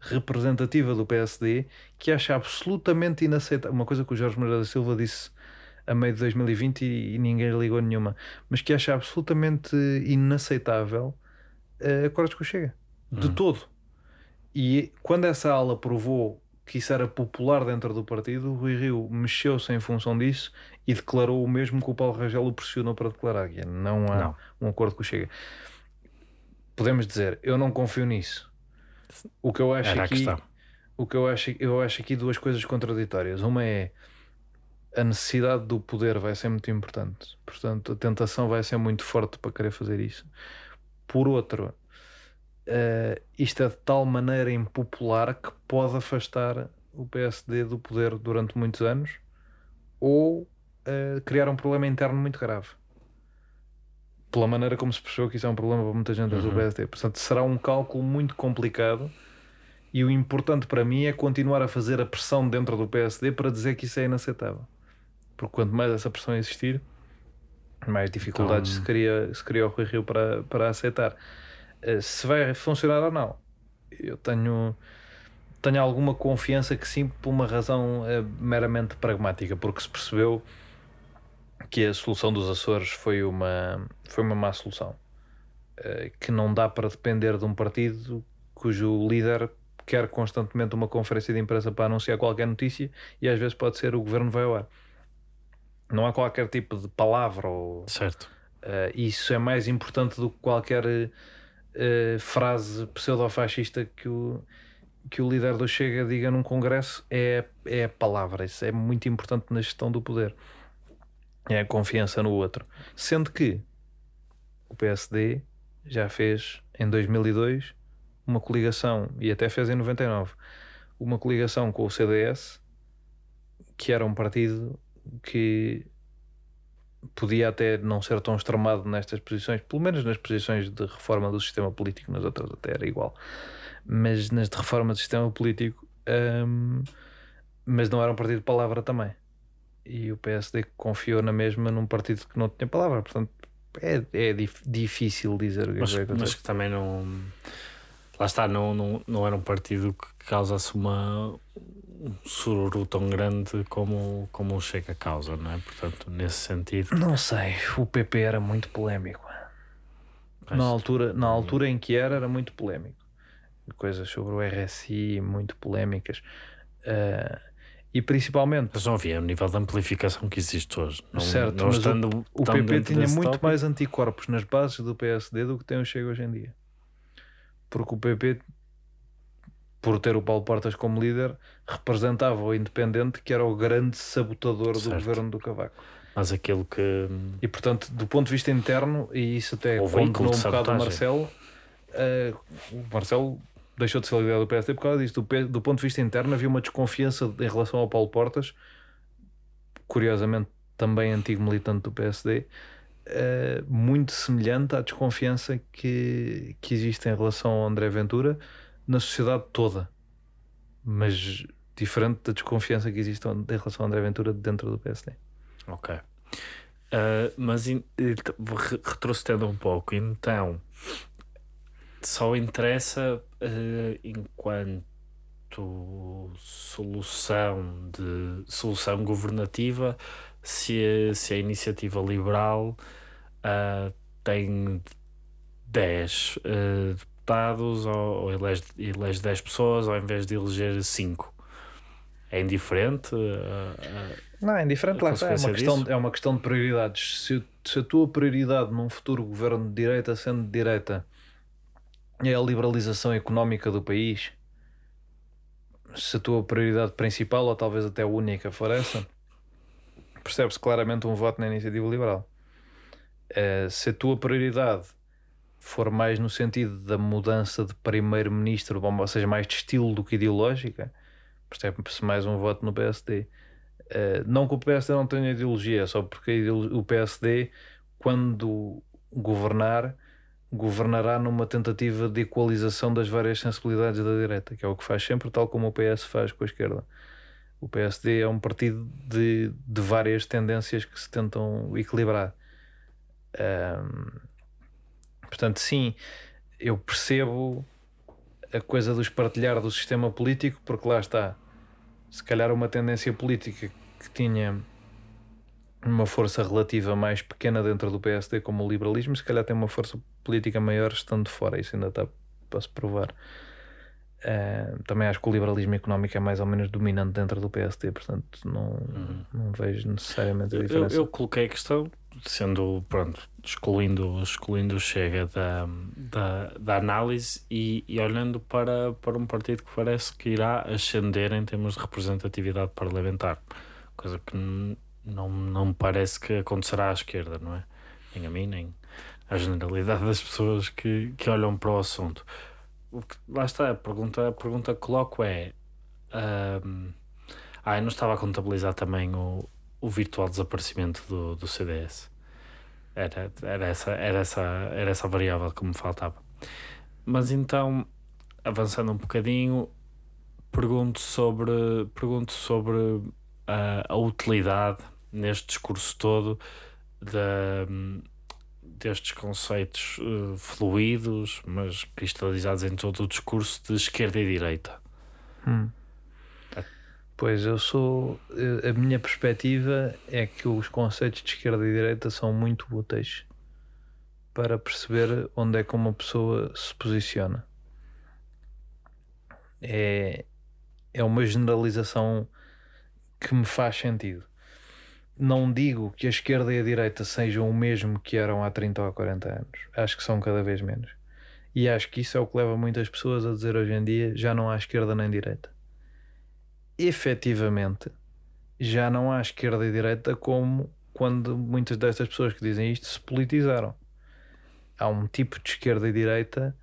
representativa do PSD, que acha absolutamente inaceitável, uma coisa que o Jorge Moreira da Silva disse a meio de 2020 e, e ninguém ligou nenhuma, mas que acha absolutamente inaceitável eh, acordos com o Chega, de Hum. todo. E quando essa ala provou que isso era popular dentro do partido, o Rui Rio mexeu-se em função disso e declarou o mesmo que o Paulo Rangel o pressionou para declarar, que é, não há Não. um acordo com o Chega. Podemos dizer, eu não confio nisso. O que eu acho Era aqui, o que eu acho, eu acho aqui duas coisas contraditórias. Uma é a necessidade do poder vai ser muito importante. Portanto, a tentação vai ser muito forte para querer fazer isso. Por outro, eh, isto é de tal maneira impopular que pode afastar o PSD do poder durante muitos anos ou eh, criar um problema interno muito grave. Pela maneira como se percebeu que isso é um problema para muita gente dentro do Uhum. PSD. Portanto, será um cálculo muito complicado e o importante para mim é continuar a fazer a pressão dentro do PSD para dizer que isso é inaceitável. Porque quanto mais essa pressão existir, mais dificuldades Então- se, cria, se cria o Rui Rio para, para aceitar. Eh, Se vai funcionar ou não, eu tenho, tenho alguma confiança que sim, por uma razão eh, meramente pragmática, porque se percebeu que a solução dos Açores foi uma, foi uma má solução. Eh, que não dá para depender de um partido cujo líder quer constantemente uma conferência de imprensa para anunciar qualquer notícia e às vezes pode ser o governo vai ao ar. Não há qualquer tipo de palavra ou Certo. Uh, isso é mais importante do que qualquer uh, frase pseudo-fascista que o, que o líder do Chega diga num congresso é, é a palavra. Isso é muito importante na gestão do poder. É a confiança no outro. Sendo que o PSD já fez em 2002 uma coligação, e até fez em 99, uma coligação com o CDS que era um partido que podia até não ser tão extremado nestas posições, pelo menos nas posições de reforma do sistema político, nas outras até era igual, mas nas de reforma do sistema político, hum, mas não era um partido de palavra também. E o PSD confiou na mesma num partido que não tinha palavra, portanto é, é dif difícil dizer o que mas, é que mas que também não. Lá está, não, não, não era um partido que causasse uma, um sururu tão grande como, como o Chega causa, não é? Portanto, nesse sentido. Não sei, o PP era muito polémico. Na altura, na altura em que era, era muito polémico. Coisas sobre o RSI muito polémicas. Uh, e principalmente. Mas não havia o nível de amplificação que existe hoje. Não, certo, não mas estando o, o PP tinha muito tópico. mais anticorpos nas bases do PSD do que tem o Chega hoje em dia. Porque o PP por ter o Paulo Portas como líder, representava o independente que era o grande sabotador Certo. do governo do Cavaco. Mas aquilo que. E portanto, do ponto de vista interno, e isso até condenou de um bocado o. Marcelo, eh, o Marcelo deixou de ser líder do PSD por causa disso. Do, do ponto de vista interno, havia uma desconfiança em relação ao Paulo Portas, curiosamente também antigo militante do PSD, eh, muito semelhante à desconfiança que, que existe em relação ao André Ventura na sociedade toda, mas diferente da desconfiança que existe em relação ao André Ventura dentro do PSD. Ok. Ah, mas retrocedendo um pouco, então só interessa eh, enquanto solução de solução governativa se a, se a iniciativa liberal ah, tem 10 eh, deputados ou, ou elege, elege 10 pessoas ao invés de eleger 5. É indiferente? ah, ah, Não, é indiferente, A lá está. É uma, questão, disso? é uma questão de prioridades. Se, se a tua prioridade num futuro governo de direita, sendo de direita, é a liberalização económica do país, se a tua prioridade principal, ou talvez até única, for essa, percebe-se claramente um voto na iniciativa liberal. Eh, se a tua prioridade for mais no sentido da mudança de primeiro-ministro, ou seja, mais de estilo do que ideológica, percebe-se mais um voto no PSD. Uh, não que o PSD não tenha ideologia, só porque o PSD, quando governar, governará numa tentativa de equalização das várias sensibilidades da direita, que é o que faz sempre, tal como o PS faz com a esquerda. O PSD é um partido de, de várias tendências que se tentam equilibrar. Um, portanto, sim, eu percebo a coisa do espartilhar do sistema político, porque lá está se calhar uma tendência política que tinha uma força relativa mais pequena dentro do PSD como o liberalismo, se calhar tem uma força política maior estando fora, isso ainda está para se provar. Eh, também acho que o liberalismo económico é mais ou menos dominante dentro do PSD, portanto não, não vejo necessariamente a Eu, diferença. eu coloquei a questão, sendo, pronto, excluindo, excluindo Chega da, da, da análise e, e olhando para, para um partido que parece que irá ascender em termos de representatividade parlamentar, coisa que não, não me parece que acontecerá à esquerda, não é? Nem a mim, nem à generalidade das pessoas que, que olham para o assunto. O que, lá está, a pergunta, a pergunta que coloco é. ahm, ah, eu não estava a contabilizar também o, o virtual desaparecimento do, do CDS. Era, era, essa, era, essa, era essa variável que me faltava. Mas então, avançando um bocadinho, pergunto sobre, pergunto sobre a, a utilidade neste discurso todo da, destes conceitos eh, fluidos, mas cristalizados em todo o discurso de esquerda e direita. Hum. Pois eu sou. eh, A minha perspectiva é que os conceitos de esquerda e direita são muito úteis para perceber onde é que uma pessoa se posiciona. É, é uma generalização que me faz sentido. Não digo que a esquerda e a direita sejam o mesmo que eram há 30 ou há 40 anos. Acho que são cada vez menos. E acho que isso é o que leva muitas pessoas a dizer hoje em dia: já não há esquerda nem direita efetivamente já não há esquerda e direita como quando muitas destas pessoas que dizem isto se politizaram. Há um tipo de esquerda e direita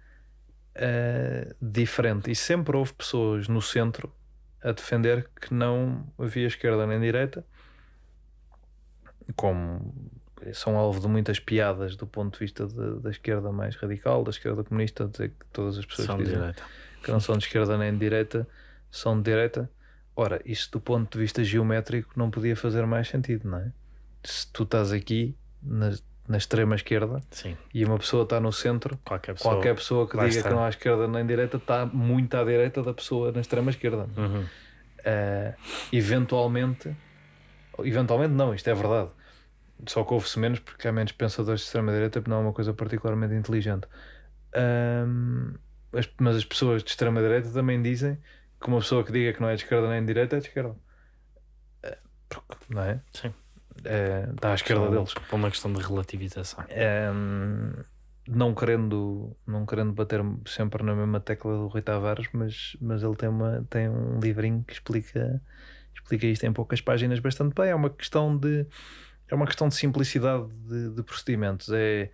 eh, diferente e sempre houve pessoas no centro a defender que não havia esquerda nem direita, como são alvo de muitas piadas do ponto de vista de, da esquerda mais radical, da esquerda comunista, dizer que todas as pessoas que dizem direita. que não são de esquerda nem de direita são de direita. Ora, isso do ponto de vista geométrico não podia fazer mais sentido, não é? Se tu estás aqui na, na extrema esquerda Sim. e uma pessoa está no centro, Qualquer pessoa. qualquer pessoa que diga está. que não há esquerda nem direita está muito à direita da pessoa na extrema esquerda. Uhum. Uh, eventualmente, eventualmente não, isto é verdade. Só que ouve-se menos porque há menos pensadores de extrema-direita, porque não é uma coisa particularmente inteligente. Um, as- mas as pessoas de extrema-direita também dizem que uma pessoa que diga que não é de esquerda nem de direita é de esquerda. Porque, não é? Sim. Uh, está à esquerda deles. Por uma questão de relativização. Um, não querendo não querendo bater sempre na mesma tecla do Rui Tavares, mas, mas ele tem, uma, tem um livrinho que explica, explica isto em poucas páginas bastante bem. É uma questão de é uma questão de simplicidade de, de procedimentos. É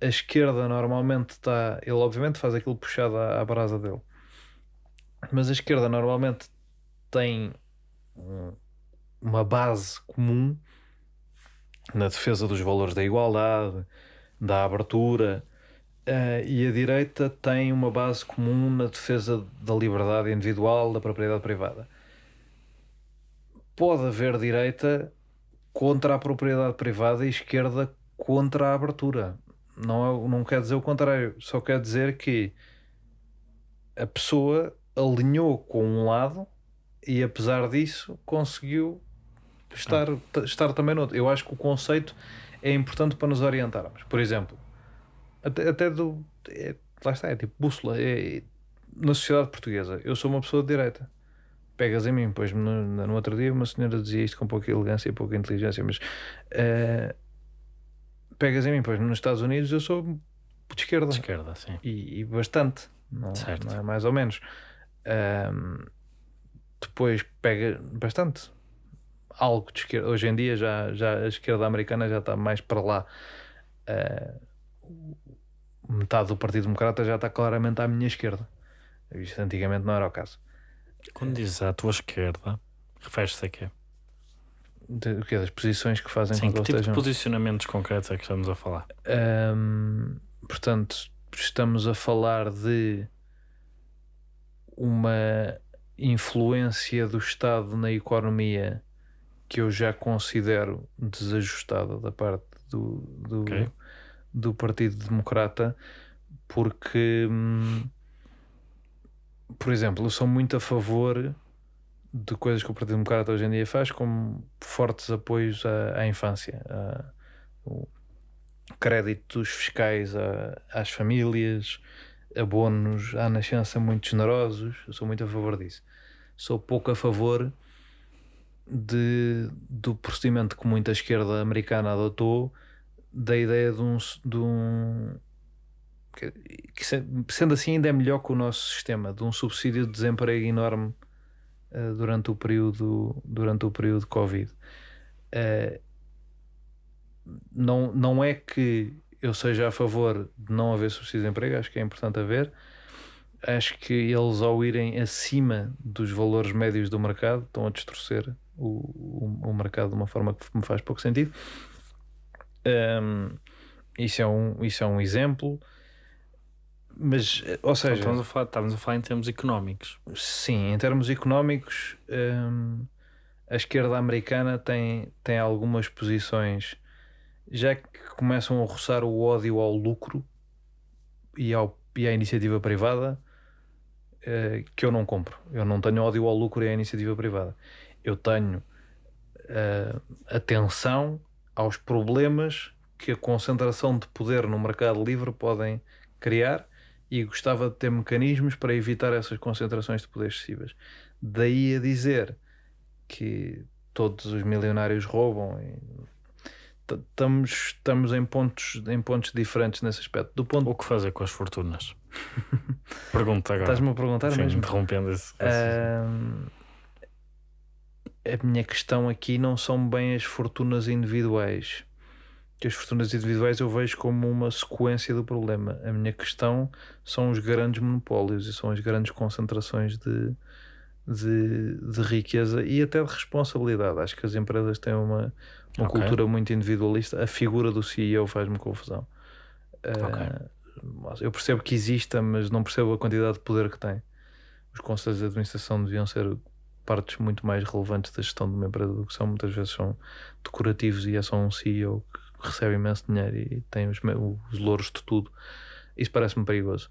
a esquerda normalmente está. Ele obviamente faz aquilo puxado à, à brasa dele. Mas a esquerda normalmente tem um- uma base comum na defesa dos valores da igualdade, da abertura, eh, e a direita tem uma base comum na defesa da liberdade individual, da propriedade privada. Pode haver direita contra a propriedade privada e esquerda contra a abertura. Não, é, não quer dizer o contrário, só quer dizer que a pessoa alinhou com um lado e apesar disso conseguiu estar, estar também no outro. Eu acho que o conceito é importante para nos orientarmos. Por exemplo, até, até do. é- lá está, é tipo bússola. É, na sociedade portuguesa, eu sou uma pessoa de direita. Pegas em mim, pois no, no outro dia uma senhora dizia isto com pouca elegância e pouca inteligência, mas eh, pegas em mim, pois nos Estados Unidos eu sou de esquerda De esquerda, sim. e, e bastante, não, não é mais ou menos. Ahm, depois pega bastante algo de esquerda. Hoje em dia já, já a esquerda americana já está mais para lá. Ah, metade do Partido Democrata já está claramente à minha esquerda. Isto antigamente não era o caso. Quando dizes à tua esquerda, refere-se a quê? De, o quê? Das posições que fazem Sim, que tipo de estejam. posicionamentos concretos é que estamos a falar? Ahm, portanto, estamos a falar de uma influência do Estado na economia que eu já considero desajustada da parte do, do, Ok. do Partido Democrata, porque, hum, por exemplo, eu sou muito a favor de coisas que o Partido Democrata hoje em dia faz, como fortes apoios à, à infância, a- o- créditos fiscais a- às famílias, abonos à nascença muito generosos. Eu sou muito a favor disso. Sou pouco a favor de, do procedimento que muita esquerda americana adotou, da ideia de um. De um que, que se- sendo assim, ainda é melhor que o nosso sistema, de um subsídio de desemprego enorme eh, durante o período durante o período Covid. Eh, não, não é que eu seja a favor de não haver subsídio de emprego, acho que é importante haver. Acho que eles, ao irem acima dos valores médios do mercado, estão a distorcer o, o, o mercado de uma forma que me faz pouco sentido. Ahm, isso, é um, isso é um exemplo. Mas, ou Então, seja, estamos, a falar, estamos a falar em termos económicos. Sim, em termos económicos, hum, a esquerda americana tem, tem algumas posições já que começam a roçar o ódio ao lucro e, ao, e à iniciativa privada eh, que eu não compro. Eu não tenho ódio ao lucro e à iniciativa privada. Eu tenho eh, atenção aos problemas que a concentração de poder no mercado livre podem criar e gostava de ter mecanismos para evitar essas concentrações de poder excessivas. Daí a dizer que todos os milionários roubam. e- Estamos, estamos em, pontos, em pontos diferentes nesse aspecto. Do ponto O que fazer com as fortunas? Pergunta agora. estás-me a perguntar Sim, mesmo? interrompendo esse. Ahm, a minha questão aqui não são bem as fortunas individuais. Que as fortunas individuais eu vejo como uma sequência do problema. A minha questão são os grandes monopólios e são as grandes concentrações de, de, de riqueza e até de responsabilidade. Acho que as empresas têm uma, uma Ok. cultura muito individualista. A figura do CEO faz-me confusão. Ok. Uh, eu percebo que exista, mas não percebo a quantidade de poder que tem. Os conselhos de administração deviam ser partes muito mais relevantes da gestão de uma empresa do que são. Muitas vezes são decorativos e é só um CEO que recebe imenso dinheiro e tem os, os louros de tudo. Isso parece-me perigoso.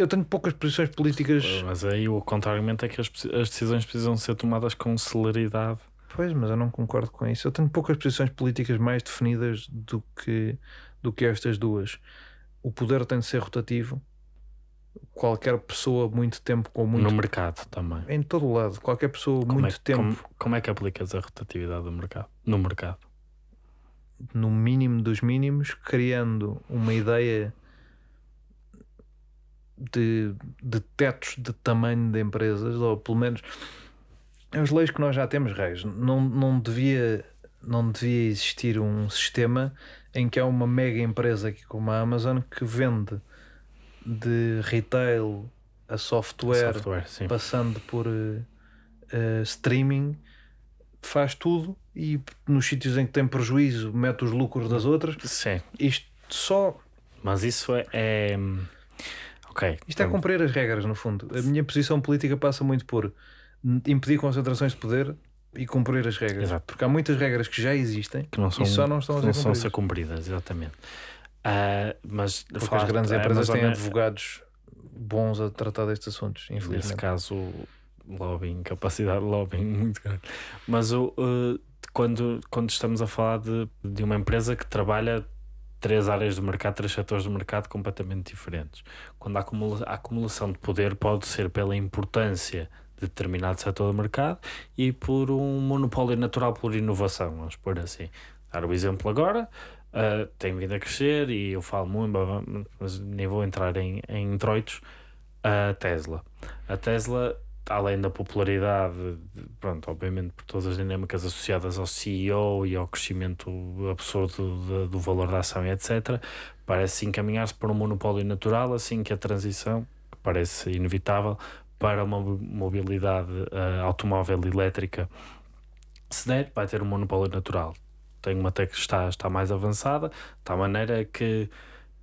Eu tenho poucas posições políticas. Mas aí o contrariamente é que as, as decisões precisam ser tomadas com celeridade. Pois, mas eu não concordo com isso. Eu tenho poucas posições políticas mais definidas do que, do que estas duas. O poder tem de ser rotativo. Qualquer pessoa, muito tempo, com muito. No mercado também. Em todo o lado, qualquer pessoa, Como muito é, tempo, Como, como é que aplicas a rotatividade do mercado? No mercado. no mínimo dos mínimos, criando uma ideia de, de tetos de tamanho de empresas, ou pelo menos as leis que nós já temos, Reis, não, não, devia, não devia existir um sistema em que há uma mega empresa aqui como a Amazon que vende de retail a software, Software, passando por eh, eh, streaming, faz tudo e nos sítios em que tem prejuízo mete os lucros das outras. Sim. Isto só Mas isso é. é- Ok. isto é cumprir as regras, no fundo. A minha posição política passa muito por impedir concentrações de poder e cumprir as regras. Exato. Porque há muitas regras que já existem que não são, e só não estão a que não ser são a cumpridas. ser cumpridas, exatamente. Ah, mas Porque as grandes da empresas têm Amazon, advogados bons a tratar destes assuntos, Nesse infelizmente. caso, lobbying, capacidade de lobbying muito grande. Mas o, uh, quando, quando estamos a falar de, de uma empresa que trabalha três áreas do mercado, três setores do mercado completamente diferentes, quando a, acumula, a acumulação de poder pode ser pela importância de determinado setor do mercado e por um monopólio natural por inovação, vamos pôr assim. Dar o exemplo agora, uh, tem vindo a crescer e eu falo muito, mas nem vou entrar em, em introitos, a Tesla. A Tesla, além da popularidade, de- pronto, obviamente por todas as dinâmicas associadas ao CEO e ao crescimento absurdo de- do valor da ação e etc., parece encaminhar-se para um monopólio natural, assim que a transição, que parece inevitável, para uma mobilidade eh, automóvel elétrica se der, vai ter um monopólio natural. Tem uma tech que está, está mais avançada, de tal maneira que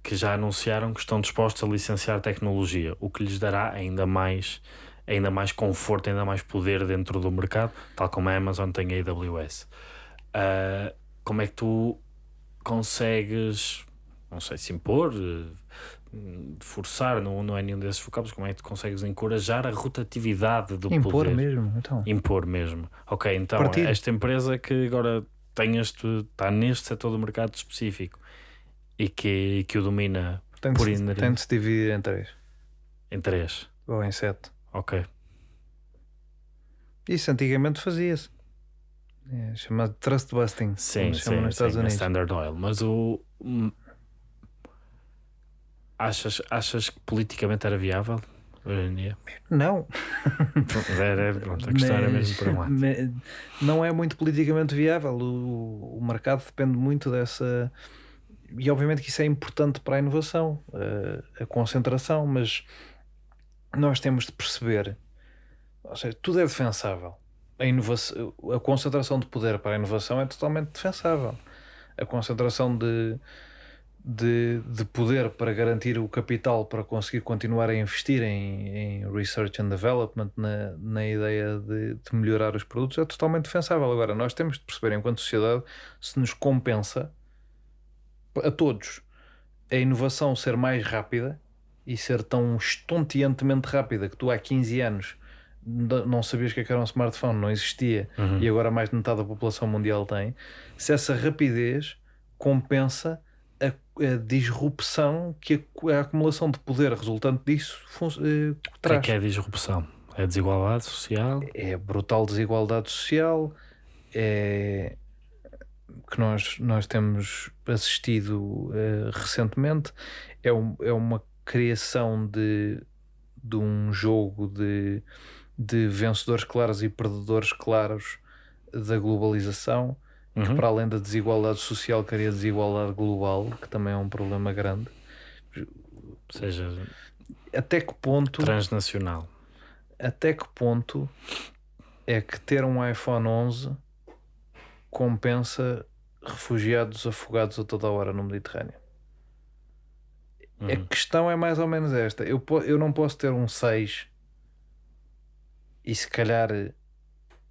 que já anunciaram que estão dispostos a licenciar tecnologia, o que lhes dará ainda mais, ainda mais conforto, ainda mais poder dentro do mercado, tal como a Amazon tem a AWS. Ah, como é que tu consegues, não sei se impor, eh, forçar, não, não é nenhum desses vocábulos, como é que tu consegues encorajar a rotatividade do Impor poder? mesmo, então. Impor mesmo. Ok, então esta empresa que agora tem este, está neste setor do mercado específico e que, que o domina Tem de, por tem de se dividir em três em três. ou em sete. Ok. Isso antigamente fazia-se. É chamado trust busting, Sim, sim, nos Estados sim, Unidos. Standard Oil. Mas o. Achas, achas que politicamente era viável hoje em dia? Não, Era, era- pronto, a questão era mesmo por um lado. não é muito politicamente viável. O, o mercado depende muito dessa. E obviamente que isso é importante para a inovação, a, a concentração, mas nós temos de perceber, ou seja, tudo é defensável. A, inovação, a concentração de poder para a inovação é totalmente defensável. A concentração de, de, de poder para garantir o capital para conseguir continuar a investir em, em research and development, na, na ideia de, de melhorar os produtos, é totalmente defensável. Agora, nós temos de perceber, enquanto sociedade, se nos compensa a todos a inovação ser mais rápida e ser tão estonteantemente rápida que tu há 15 anos não sabias o que é que era um smartphone, não existia Uhum. e agora mais de metade da população mundial tem, se essa rapidez compensa a, a disrupção que a, a acumulação de poder resultante disso eh, O que é traz. que é disrupção? É desigualdade social? É brutal desigualdade social, é que nós, nós temos assistido eh, recentemente, é, um- é uma criação de, de um jogo de, de vencedores claros e perdedores claros da globalização, que Uhum. para além da desigualdade social cria desigualdade global, que também é um problema grande. Ou seja, Até que ponto transnacional. até que ponto é que ter um iPhone 11 compensa refugiados afogados a toda hora no Mediterrâneo? A Uhum. questão é mais ou menos esta. Eu, eu não posso ter um 6 e se calhar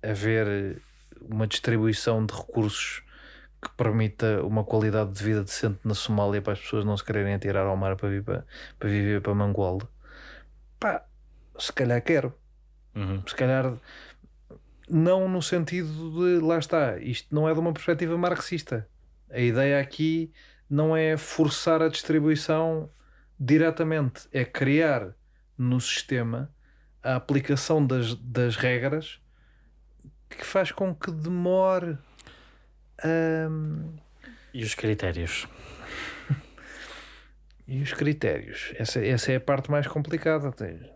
haver uma distribuição de recursos que permita uma qualidade de vida decente na Somália para as pessoas não se quererem atirar ao mar para, vir para, para viver para Mangualde. Pá, se calhar quero. Uhum. Se calhar não no sentido de lá está, isto não é de uma perspectiva marxista. A ideia aqui não é forçar a distribuição diretamente, é criar no sistema a aplicação das, das regras que faz com que demore hum, E os critérios? e os critérios. Essa, essa é a parte mais complicada.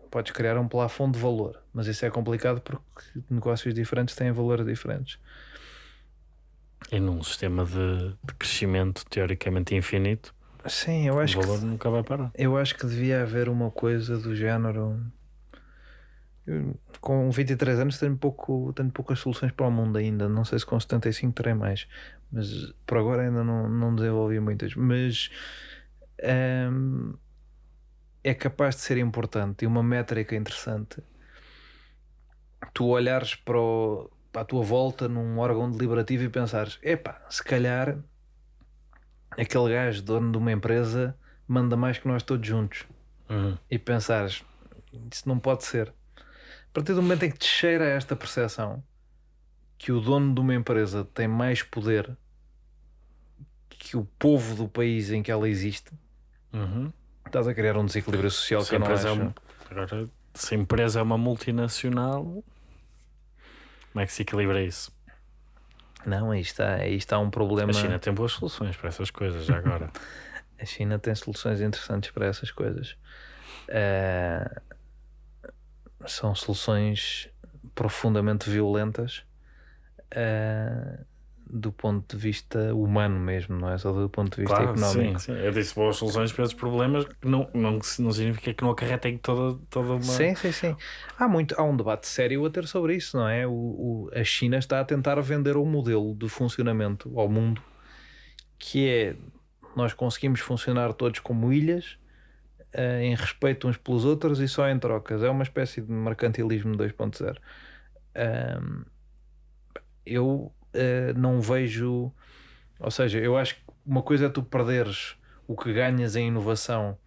Podes criar um plafond de valor, mas isso é complicado porque negócios diferentes têm valores diferentes. E num sistema de, de crescimento teoricamente infinito, Sim, eu acho o que valor nunca vai parar. Eu acho que devia haver uma coisa do género. Eu, com 23 anos tenho, pouco, tenho poucas soluções para o mundo ainda. Não sei se com 75 terei mais. Mas por agora ainda não, não desenvolvi muitas. Mas hum, é capaz de ser importante e uma métrica interessante. Tu olhares para, o- para a tua volta num órgão deliberativo e pensares: epá, se calhar aquele gajo dono de uma empresa manda mais que nós todos juntos Uhum. e pensares isso não pode ser a partir do momento em que te cheira esta percepção que o dono de uma empresa tem mais poder que o povo do país em que ela existe Uhum. estás a criar um desequilíbrio social Se que eu não é um- Agora, se a empresa é uma multinacional, como é que se equilibra isso? Não, aí está, aí está um problema A China tem boas soluções para essas coisas já agora. A China tem soluções interessantes para essas coisas. Eh, são soluções profundamente violentas eh, do ponto de vista humano mesmo, não é só do ponto de vista claro, económico. sim, sim. Eu disse boas soluções para esses problemas que não, não, não significa que não acarretem toda, toda uma. Sim, sim, sim. Há, muito, há um debate sério a ter sobre isso, não é? O, o- a China está a tentar vender um modelo de funcionamento ao mundo que é nós conseguimos funcionar todos como ilhas eh, em respeito uns pelos outros e só em trocas. É uma espécie de mercantilismo 2.0. Ahm, eu eh, não vejo, ou seja, eu acho que uma coisa é tu perderes o que ganhas em inovação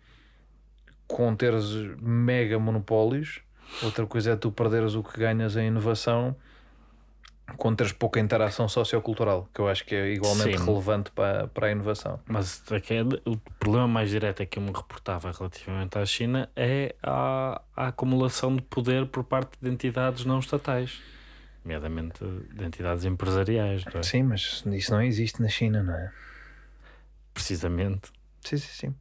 com teres mega monopólios, outra coisa é tu perderes o que ganhas em inovação com teres pouca interação sociocultural, que eu acho que é igualmente Sim. relevante para, para a inovação. Mas é- o problema mais direto é que eu me reportava relativamente à China é a, a acumulação de poder por parte de entidades não estatais, nomeadamente de entidades empresariais, não é? Sim, mas isso não existe na China, não é? precisamente. Sim, sim, sim.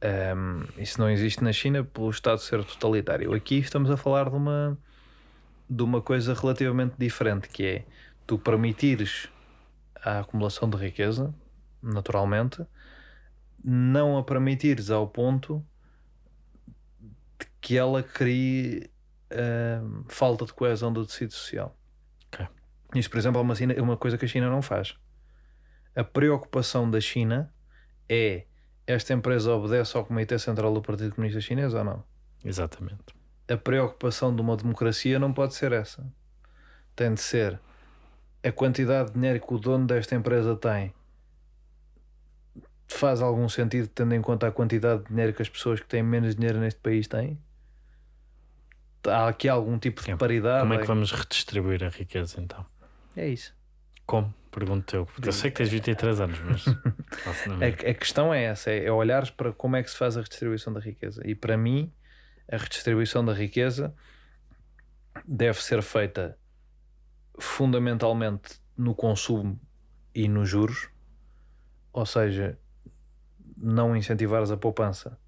Ahm, isso não existe na China pelo Estado ser totalitário. Aqui estamos a falar de uma, de uma coisa relativamente diferente, que é tu permitires a acumulação de riqueza, naturalmente, não a permitires ao ponto de que ela crie ahm, falta de coesão do tecido social. Ok. Isso, por exemplo, é uma, é uma coisa que a China não faz. A preocupação da China é esta empresa obedece ao Comitê Central do Partido Comunista Chinês ou não? Exatamente. A preocupação de uma democracia não pode ser essa. Tem de ser a quantidade de dinheiro que o dono desta empresa tem faz algum sentido tendo em conta a quantidade de dinheiro que as pessoas que têm menos dinheiro neste país têm? Há aqui algum tipo de paridade? Como é que vamos redistribuir a riqueza então? É isso. Como? Pergunto eu. Eu sei que tens 23 anos, mas. A, a questão é essa: é, é olhares para como é que se faz a redistribuição da riqueza. E para mim, a redistribuição da riqueza deve ser feita fundamentalmente no consumo e nos juros, ou seja, não incentivares a poupança.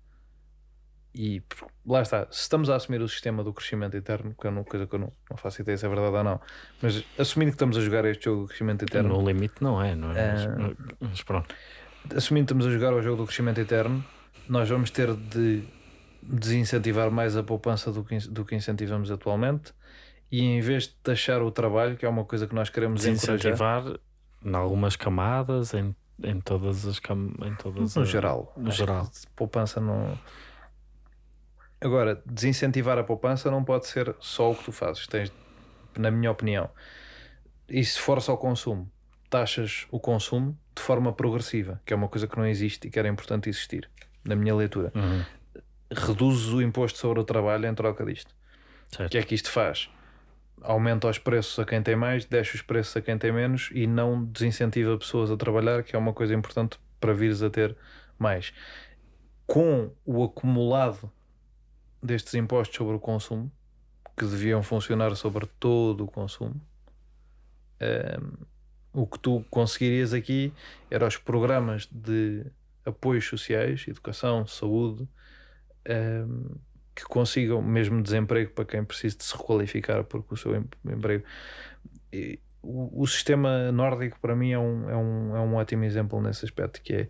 E lá está, se estamos a assumir o sistema do crescimento eterno, que é uma coisa que eu não, não faço ideia se é verdade ou não, mas assumindo que estamos a jogar este jogo do crescimento eterno, No limite não é, não é? Mas, Ah. mas pronto. assumindo que estamos a jogar ao jogo do crescimento eterno, nós vamos ter de desincentivar mais a poupança do que, do que incentivamos atualmente e em vez de taxar o trabalho, que é uma coisa que nós queremos Desincentivar em algumas camadas, em, em todas as cam em todas no as- geral. no geral. Poupança não. Agora, desincentivar a poupança não pode ser só o que tu fazes. Tens, na minha opinião, e se for só consumo, taxas o consumo de forma progressiva, que é uma coisa que não existe e que era importante existir, na minha leitura. Uhum, Reduzes o imposto sobre o trabalho em troca disto. O que é que isto faz? Aumenta os preços a quem tem mais, deixa os preços a quem tem menos e não desincentiva pessoas a trabalhar, que é uma coisa importante para vires a ter mais. Com o acumulado destes impostos sobre o consumo, que deviam funcionar sobre todo o consumo, ehm, o que tu conseguirias aqui eram os programas de apoios sociais, educação, saúde, ehm, que consigam mesmo desemprego para quem precisa de se requalificar porque o seu em- emprego. E o, o sistema nórdico para mim é um, é, um, é um ótimo exemplo nesse aspecto, que é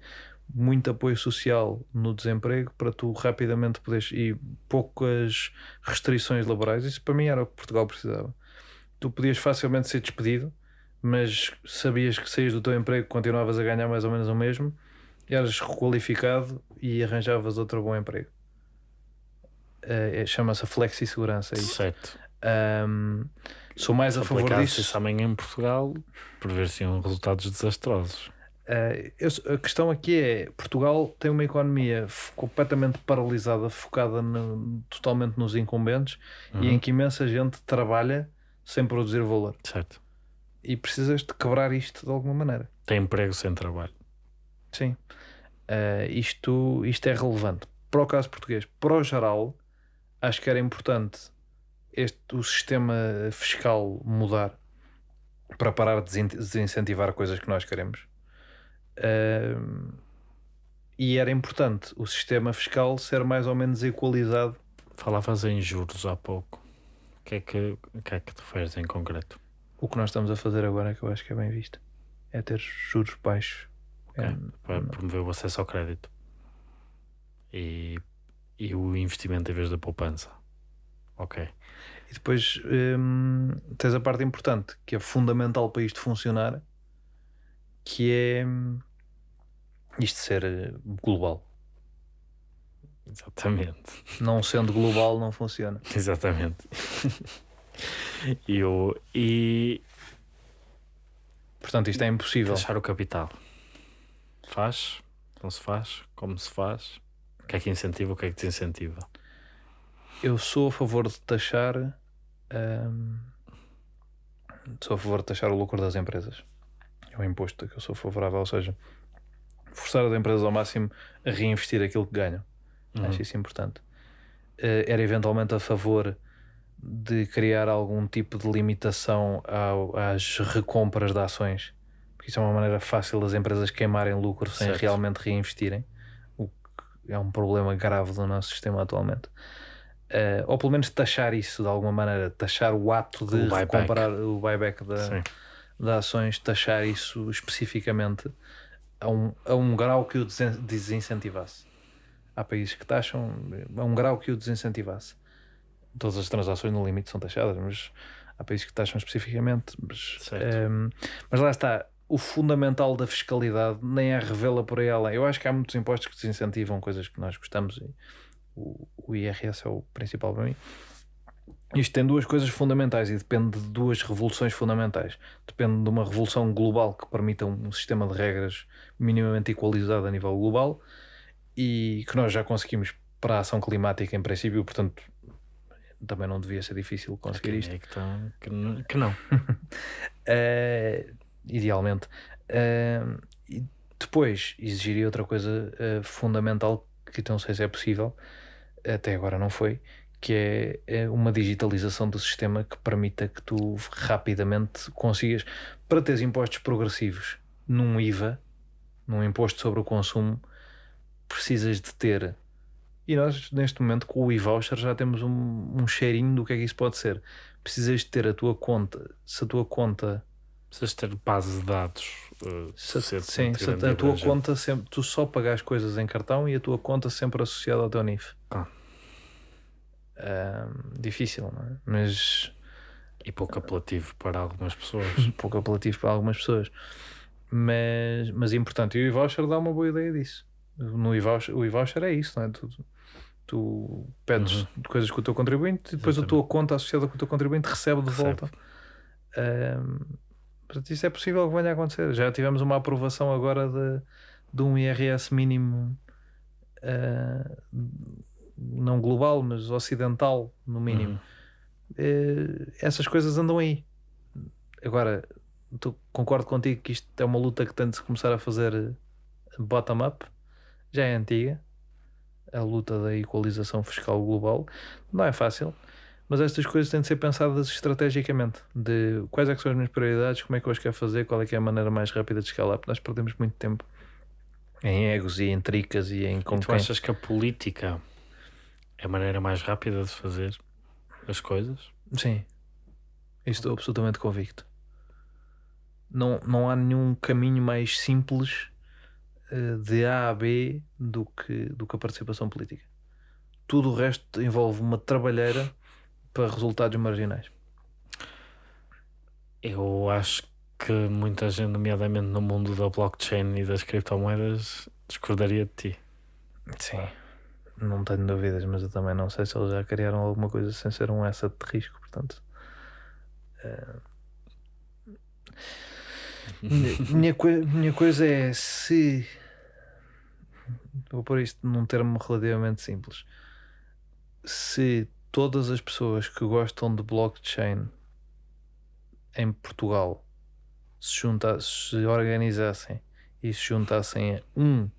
muito apoio social no desemprego para tu rapidamente poderes e poucas restrições laborais. Isso para mim era o que Portugal precisava. Tu podias facilmente ser despedido, mas sabias que saías do teu emprego, continuavas a ganhar mais ou menos o mesmo, eras requalificado e arranjavas outro bom emprego. É- Chama-se flexi-segurança. é. Certo. Ahm, sou mais a favor disso. isso amanhã em Portugal, prever-se-iam resultados desastrosos. Eh, eu- a questão aqui é: Portugal tem uma economia completamente paralisada, focada no- totalmente nos incumbentes Uhum. e em que imensa gente trabalha sem produzir valor. Certo. E precisas de quebrar isto de alguma maneira. Tem emprego sem trabalho. Sim. Eh, isto, isto é relevante. Para o caso português, para o geral, acho que era importante este, o sistema fiscal mudar para parar de desin- desincentivar coisas que nós queremos. Ahm, e era importante o sistema fiscal ser mais ou menos equalizado. Falavas em juros há pouco. O que é que, que, é que te fazes em concreto? O que nós estamos a fazer agora, que eu acho que é bem visto, é ter juros baixos. Ok. É, Para promover o acesso ao crédito e, e o investimento em vez da poupança. Ok. E depois hum, tens a parte importante, que é fundamental para isto funcionar, que é hum, isto ser eh, global. Exatamente. Não sendo global, não funciona. Exatamente. e, o, e Portanto, isto é impossível. taxar o capital. Faz? Não se faz? Como se faz? O que é que incentiva? O que é que desincentiva? Eu sou a favor de taxar. hum, sou a favor de taxar o lucro das empresas. É um imposto que eu sou favorável, ou seja, forçar as empresas ao máximo a reinvestir aquilo que ganham. Uhum. Acho isso importante. Eh, era eventualmente a favor de criar algum tipo de limitação ao- às recompras de ações, porque isso é uma maneira fácil das empresas queimarem lucro sem Certo. realmente reinvestirem, o que é um problema grave do nosso sistema atualmente. Eh, ou pelo menos taxar isso de alguma maneira, taxar o ato de O recomprar o buyback da, de ações, taxar isso especificamente a um, a um grau que o desincentivasse. Há países que taxam a um grau que o desincentivasse. Todas as transações no limite são taxadas, mas há países que taxam especificamente. Mas, Certo. ehm, mas lá está, o fundamental da fiscalidade nem é revela por aí além. Eu acho que há muitos impostos que desincentivam coisas que nós gostamos e o, o IRS é o principal para mim. Isto tem duas coisas fundamentais e depende de duas revoluções fundamentais. Depende de uma revolução global que permita um sistema de regras minimamente equalizado a nível global e que nós já conseguimos para a ação climática em princípio, portanto também não devia ser difícil conseguir isto. é que, tá- que n- que não. Eh, idealmente. Eh, e depois exigiria outra coisa eh, fundamental que não sei se é possível, até agora não foi, que é, é uma digitalização do sistema que permita que tu rapidamente consigas, para teres impostos progressivos num IVA, num imposto sobre o consumo, precisas de ter. E nós, neste momento, com o e-voucher, já temos um, um cheirinho do que é que isso pode ser. Precisas de ter a tua conta, se a tua conta Precisas ter base de dados. uh, se, suficientemente sim, se a e tua conta sempre, tu só pagas coisas em cartão e a tua conta sempre associada ao teu NIF. Ah. Difícil, não é? Mas E pouco apelativo para algumas pessoas. um pouco apelativo para algumas pessoas. Mas, mas importante. E o e-voucher dá uma boa ideia disso. No e-voucher, o e-voucher é isso, não é? Tu, tu pedes coisas com o teu contribuinte e depois a tua conta associada com o teu contribuinte recebe de Recebe. volta. Ahm, portanto, isso é possível que venha a acontecer. Já tivemos uma aprovação agora de, de um IRS mínimo, ah, não global, mas ocidental, no mínimo. Uhum. Eh, essas coisas andam aí. Agora, tu, concordo contigo que isto é uma luta que tem de se começar a fazer eh, bottom-up. Já é antiga. A luta da equalização fiscal global. Não é fácil. Mas estas coisas têm de ser pensadas estrategicamente. De quais é que são as minhas prioridades, como é que eu as quero fazer, qual é que é a maneira mais rápida de escalar. Porque nós perdemos muito tempo em egos e em tricas e em E tu quem. achas que a política é a maneira mais rápida de fazer as coisas? Sim, estou absolutamente convicto. Não, não há nenhum caminho mais simples eh, de A a B do que, do que a participação política. Tudo o resto envolve uma trabalheira para resultados marginais. Eu acho que muita gente, nomeadamente no mundo da blockchain e das criptomoedas, discordaria de ti. Sim, não tenho dúvidas, mas eu também não sei se eles já criaram alguma coisa sem ser um asset de risco, portanto. eh, minha, minha, coi- minha coisa é se. Vou pôr isto num termo relativamente simples. Se todas as pessoas que gostam de blockchain em Portugal se, junta, se organizassem e se juntassem a um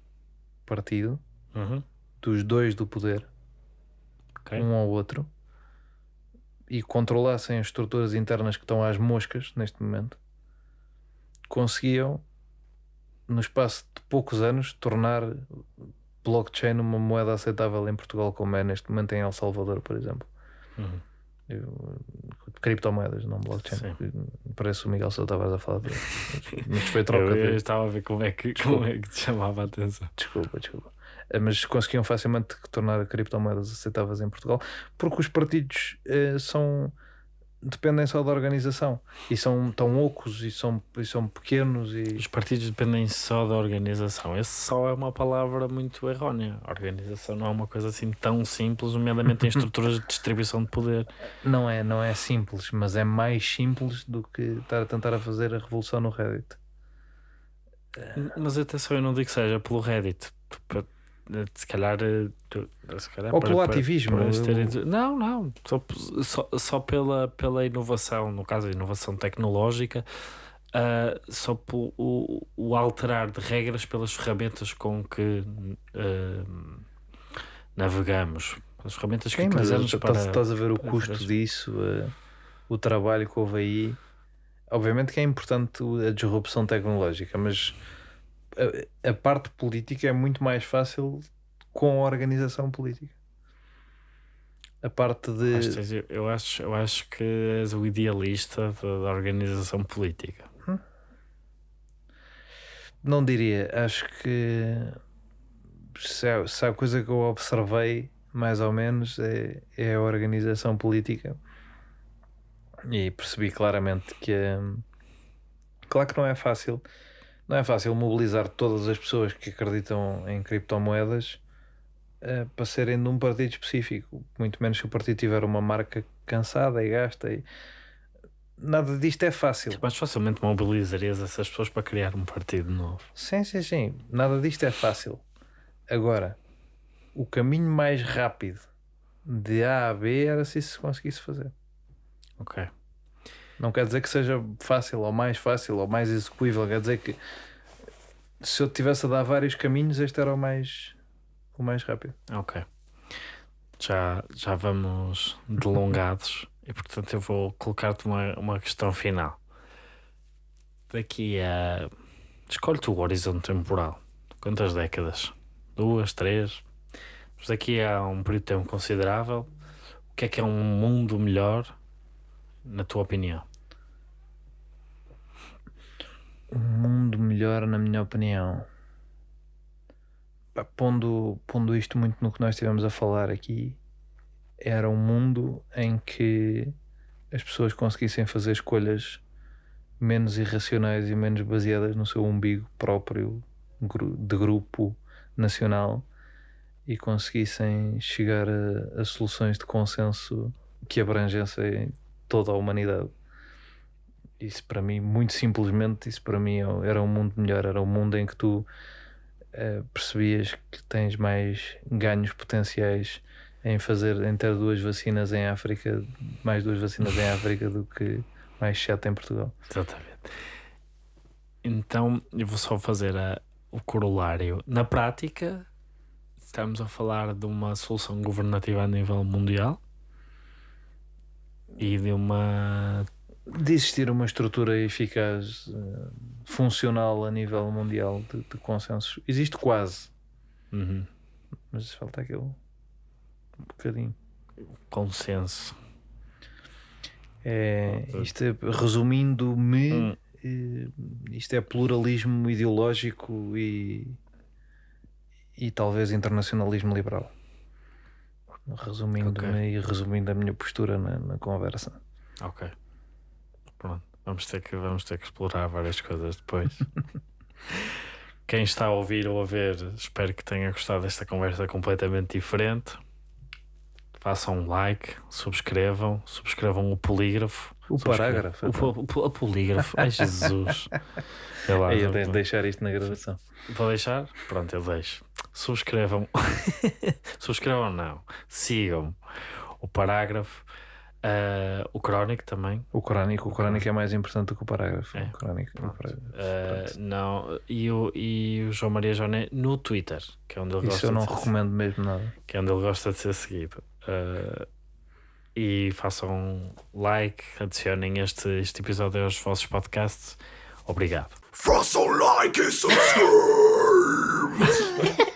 partido, Uhum. Dos dois do poder, Ok. um ao outro, e controlassem as estruturas internas que estão às moscas neste momento, conseguiam, no espaço de poucos anos, tornar blockchain uma moeda aceitável em Portugal, como é neste momento em El Salvador, por exemplo. Uhum. Eu- criptomoedas, não blockchain. Sim. Parece o Miguel Sousa Tavares a falar. Mas foi troca Eu, eu estava a ver como é, que, como é que te chamava a atenção. Desculpa, desculpa. Mas conseguiam facilmente tornar criptomoedas aceitáveis em Portugal porque os partidos eh, são dependem só da organização e são tão ocos e são, e são pequenos e Os partidos dependem só da organização. Esse só é uma palavra muito errónea. A organização não é uma coisa assim tão simples, nomeadamente em estruturas de distribuição de poder. não é, não é simples, mas é mais simples do que estar a tentar a fazer a revolução no Reddit. Mas atenção, eu não digo que seja pelo Reddit. Se calhar, eh, se calhar Ou para- pelo para- ativismo, para terem- Não, não. Só, só, só pela, pela inovação, no caso a inovação tecnológica, ah, só pelo o, o alterar de regras pelas ferramentas com que ah, navegamos. As ferramentas que Sim, mas utilizamos estás, para. estás a ver o custo fazer- disso, eh, o trabalho que houve aí. Obviamente que é importante a disrupção tecnológica, mas a, a parte política é muito mais fácil com a organização política. A parte de. Acho eu, acho, eu acho que és o idealista da, organização política. Não diria, acho que se há, se há coisa que eu observei, mais ou menos, é, é a organização política e percebi claramente que hum, claro que não é fácil, não é fácil mobilizar todas as pessoas que acreditam em criptomoedas eh, para serem de um partido específico, muito menos se o partido tiver uma marca cansada e gasta e nada disto é fácil. Mais facilmente mobilizarias essas pessoas para criar um partido novo. Sim, sim, sim. Nada disto é fácil. Agora, o caminho mais rápido de A a B era se isso se conseguisse fazer. Ok. Não quer dizer que seja fácil ou mais fácil ou mais execuível. Quer dizer que se eu tivesse a dar vários caminhos, este era o mais, o mais rápido. Ok. Já, já vamos delongados e portanto eu vou colocar-te uma, uma questão final. Daqui a. Escolhe-te o horizonte temporal. Quantas décadas? Duas, três? Mas daqui a um período de tempo considerável, o que é que é um mundo melhor, na tua opinião? Um mundo melhor, na minha opinião. Pondo, pondo isto muito no que nós estivemos a falar aqui, era um mundo em que as pessoas conseguissem fazer escolhas menos irracionais e menos baseadas no seu umbigo próprio de grupo nacional e conseguissem chegar a, a soluções de consenso que abrangessem toda a humanidade. Isso para mim, muito simplesmente, isso para mim era um mundo melhor, era um mundo em que tu uh, percebias que tens mais ganhos potenciais em fazer, em ter duas vacinas em África, mais duas vacinas em África do que mais sete em Portugal. Exatamente. Então eu vou só fazer a, o corolário. Na prática, estamos a falar de uma solução governativa a nível mundial e de uma de existir uma estrutura eficaz, uh, funcional a nível mundial de, de consensos. Existe quase, uhum. mas falta aquele um bocadinho. Consenso. É, isto é, resumindo-me, hum. uh, isto é pluralismo ideológico e, e talvez internacionalismo liberal. Resumindo-me okay. e resumindo a minha postura na, na conversa. Ok. Pronto. Vamos ter que, vamos ter que explorar várias coisas depois. Quem está a ouvir ou a ver, espero que tenha gostado desta conversa completamente diferente. Façam um like, subscrevam, subscrevam o polígrafo. O parágrafo. O, o, o, polígrafo. Ai Jesus. lá, eu de deixar isto na gravação. Vou deixar? Pronto, eu deixo. Subscrevam. subscrevam não. Sigam o parágrafo Uh, o crónico também. O crónico, o crónico é mais importante do que o parágrafo. É. O crónico, o parágrafo. Uh, não, e o, e o João Maria Joné no Twitter, que é onde ele Isso gosta eu não de recomendo mesmo nada. Que é onde ele gosta de ser seguido. Uh, e façam like, adicionem este, este episódio aos vossos podcasts. Obrigado. Façam like e subscrevam!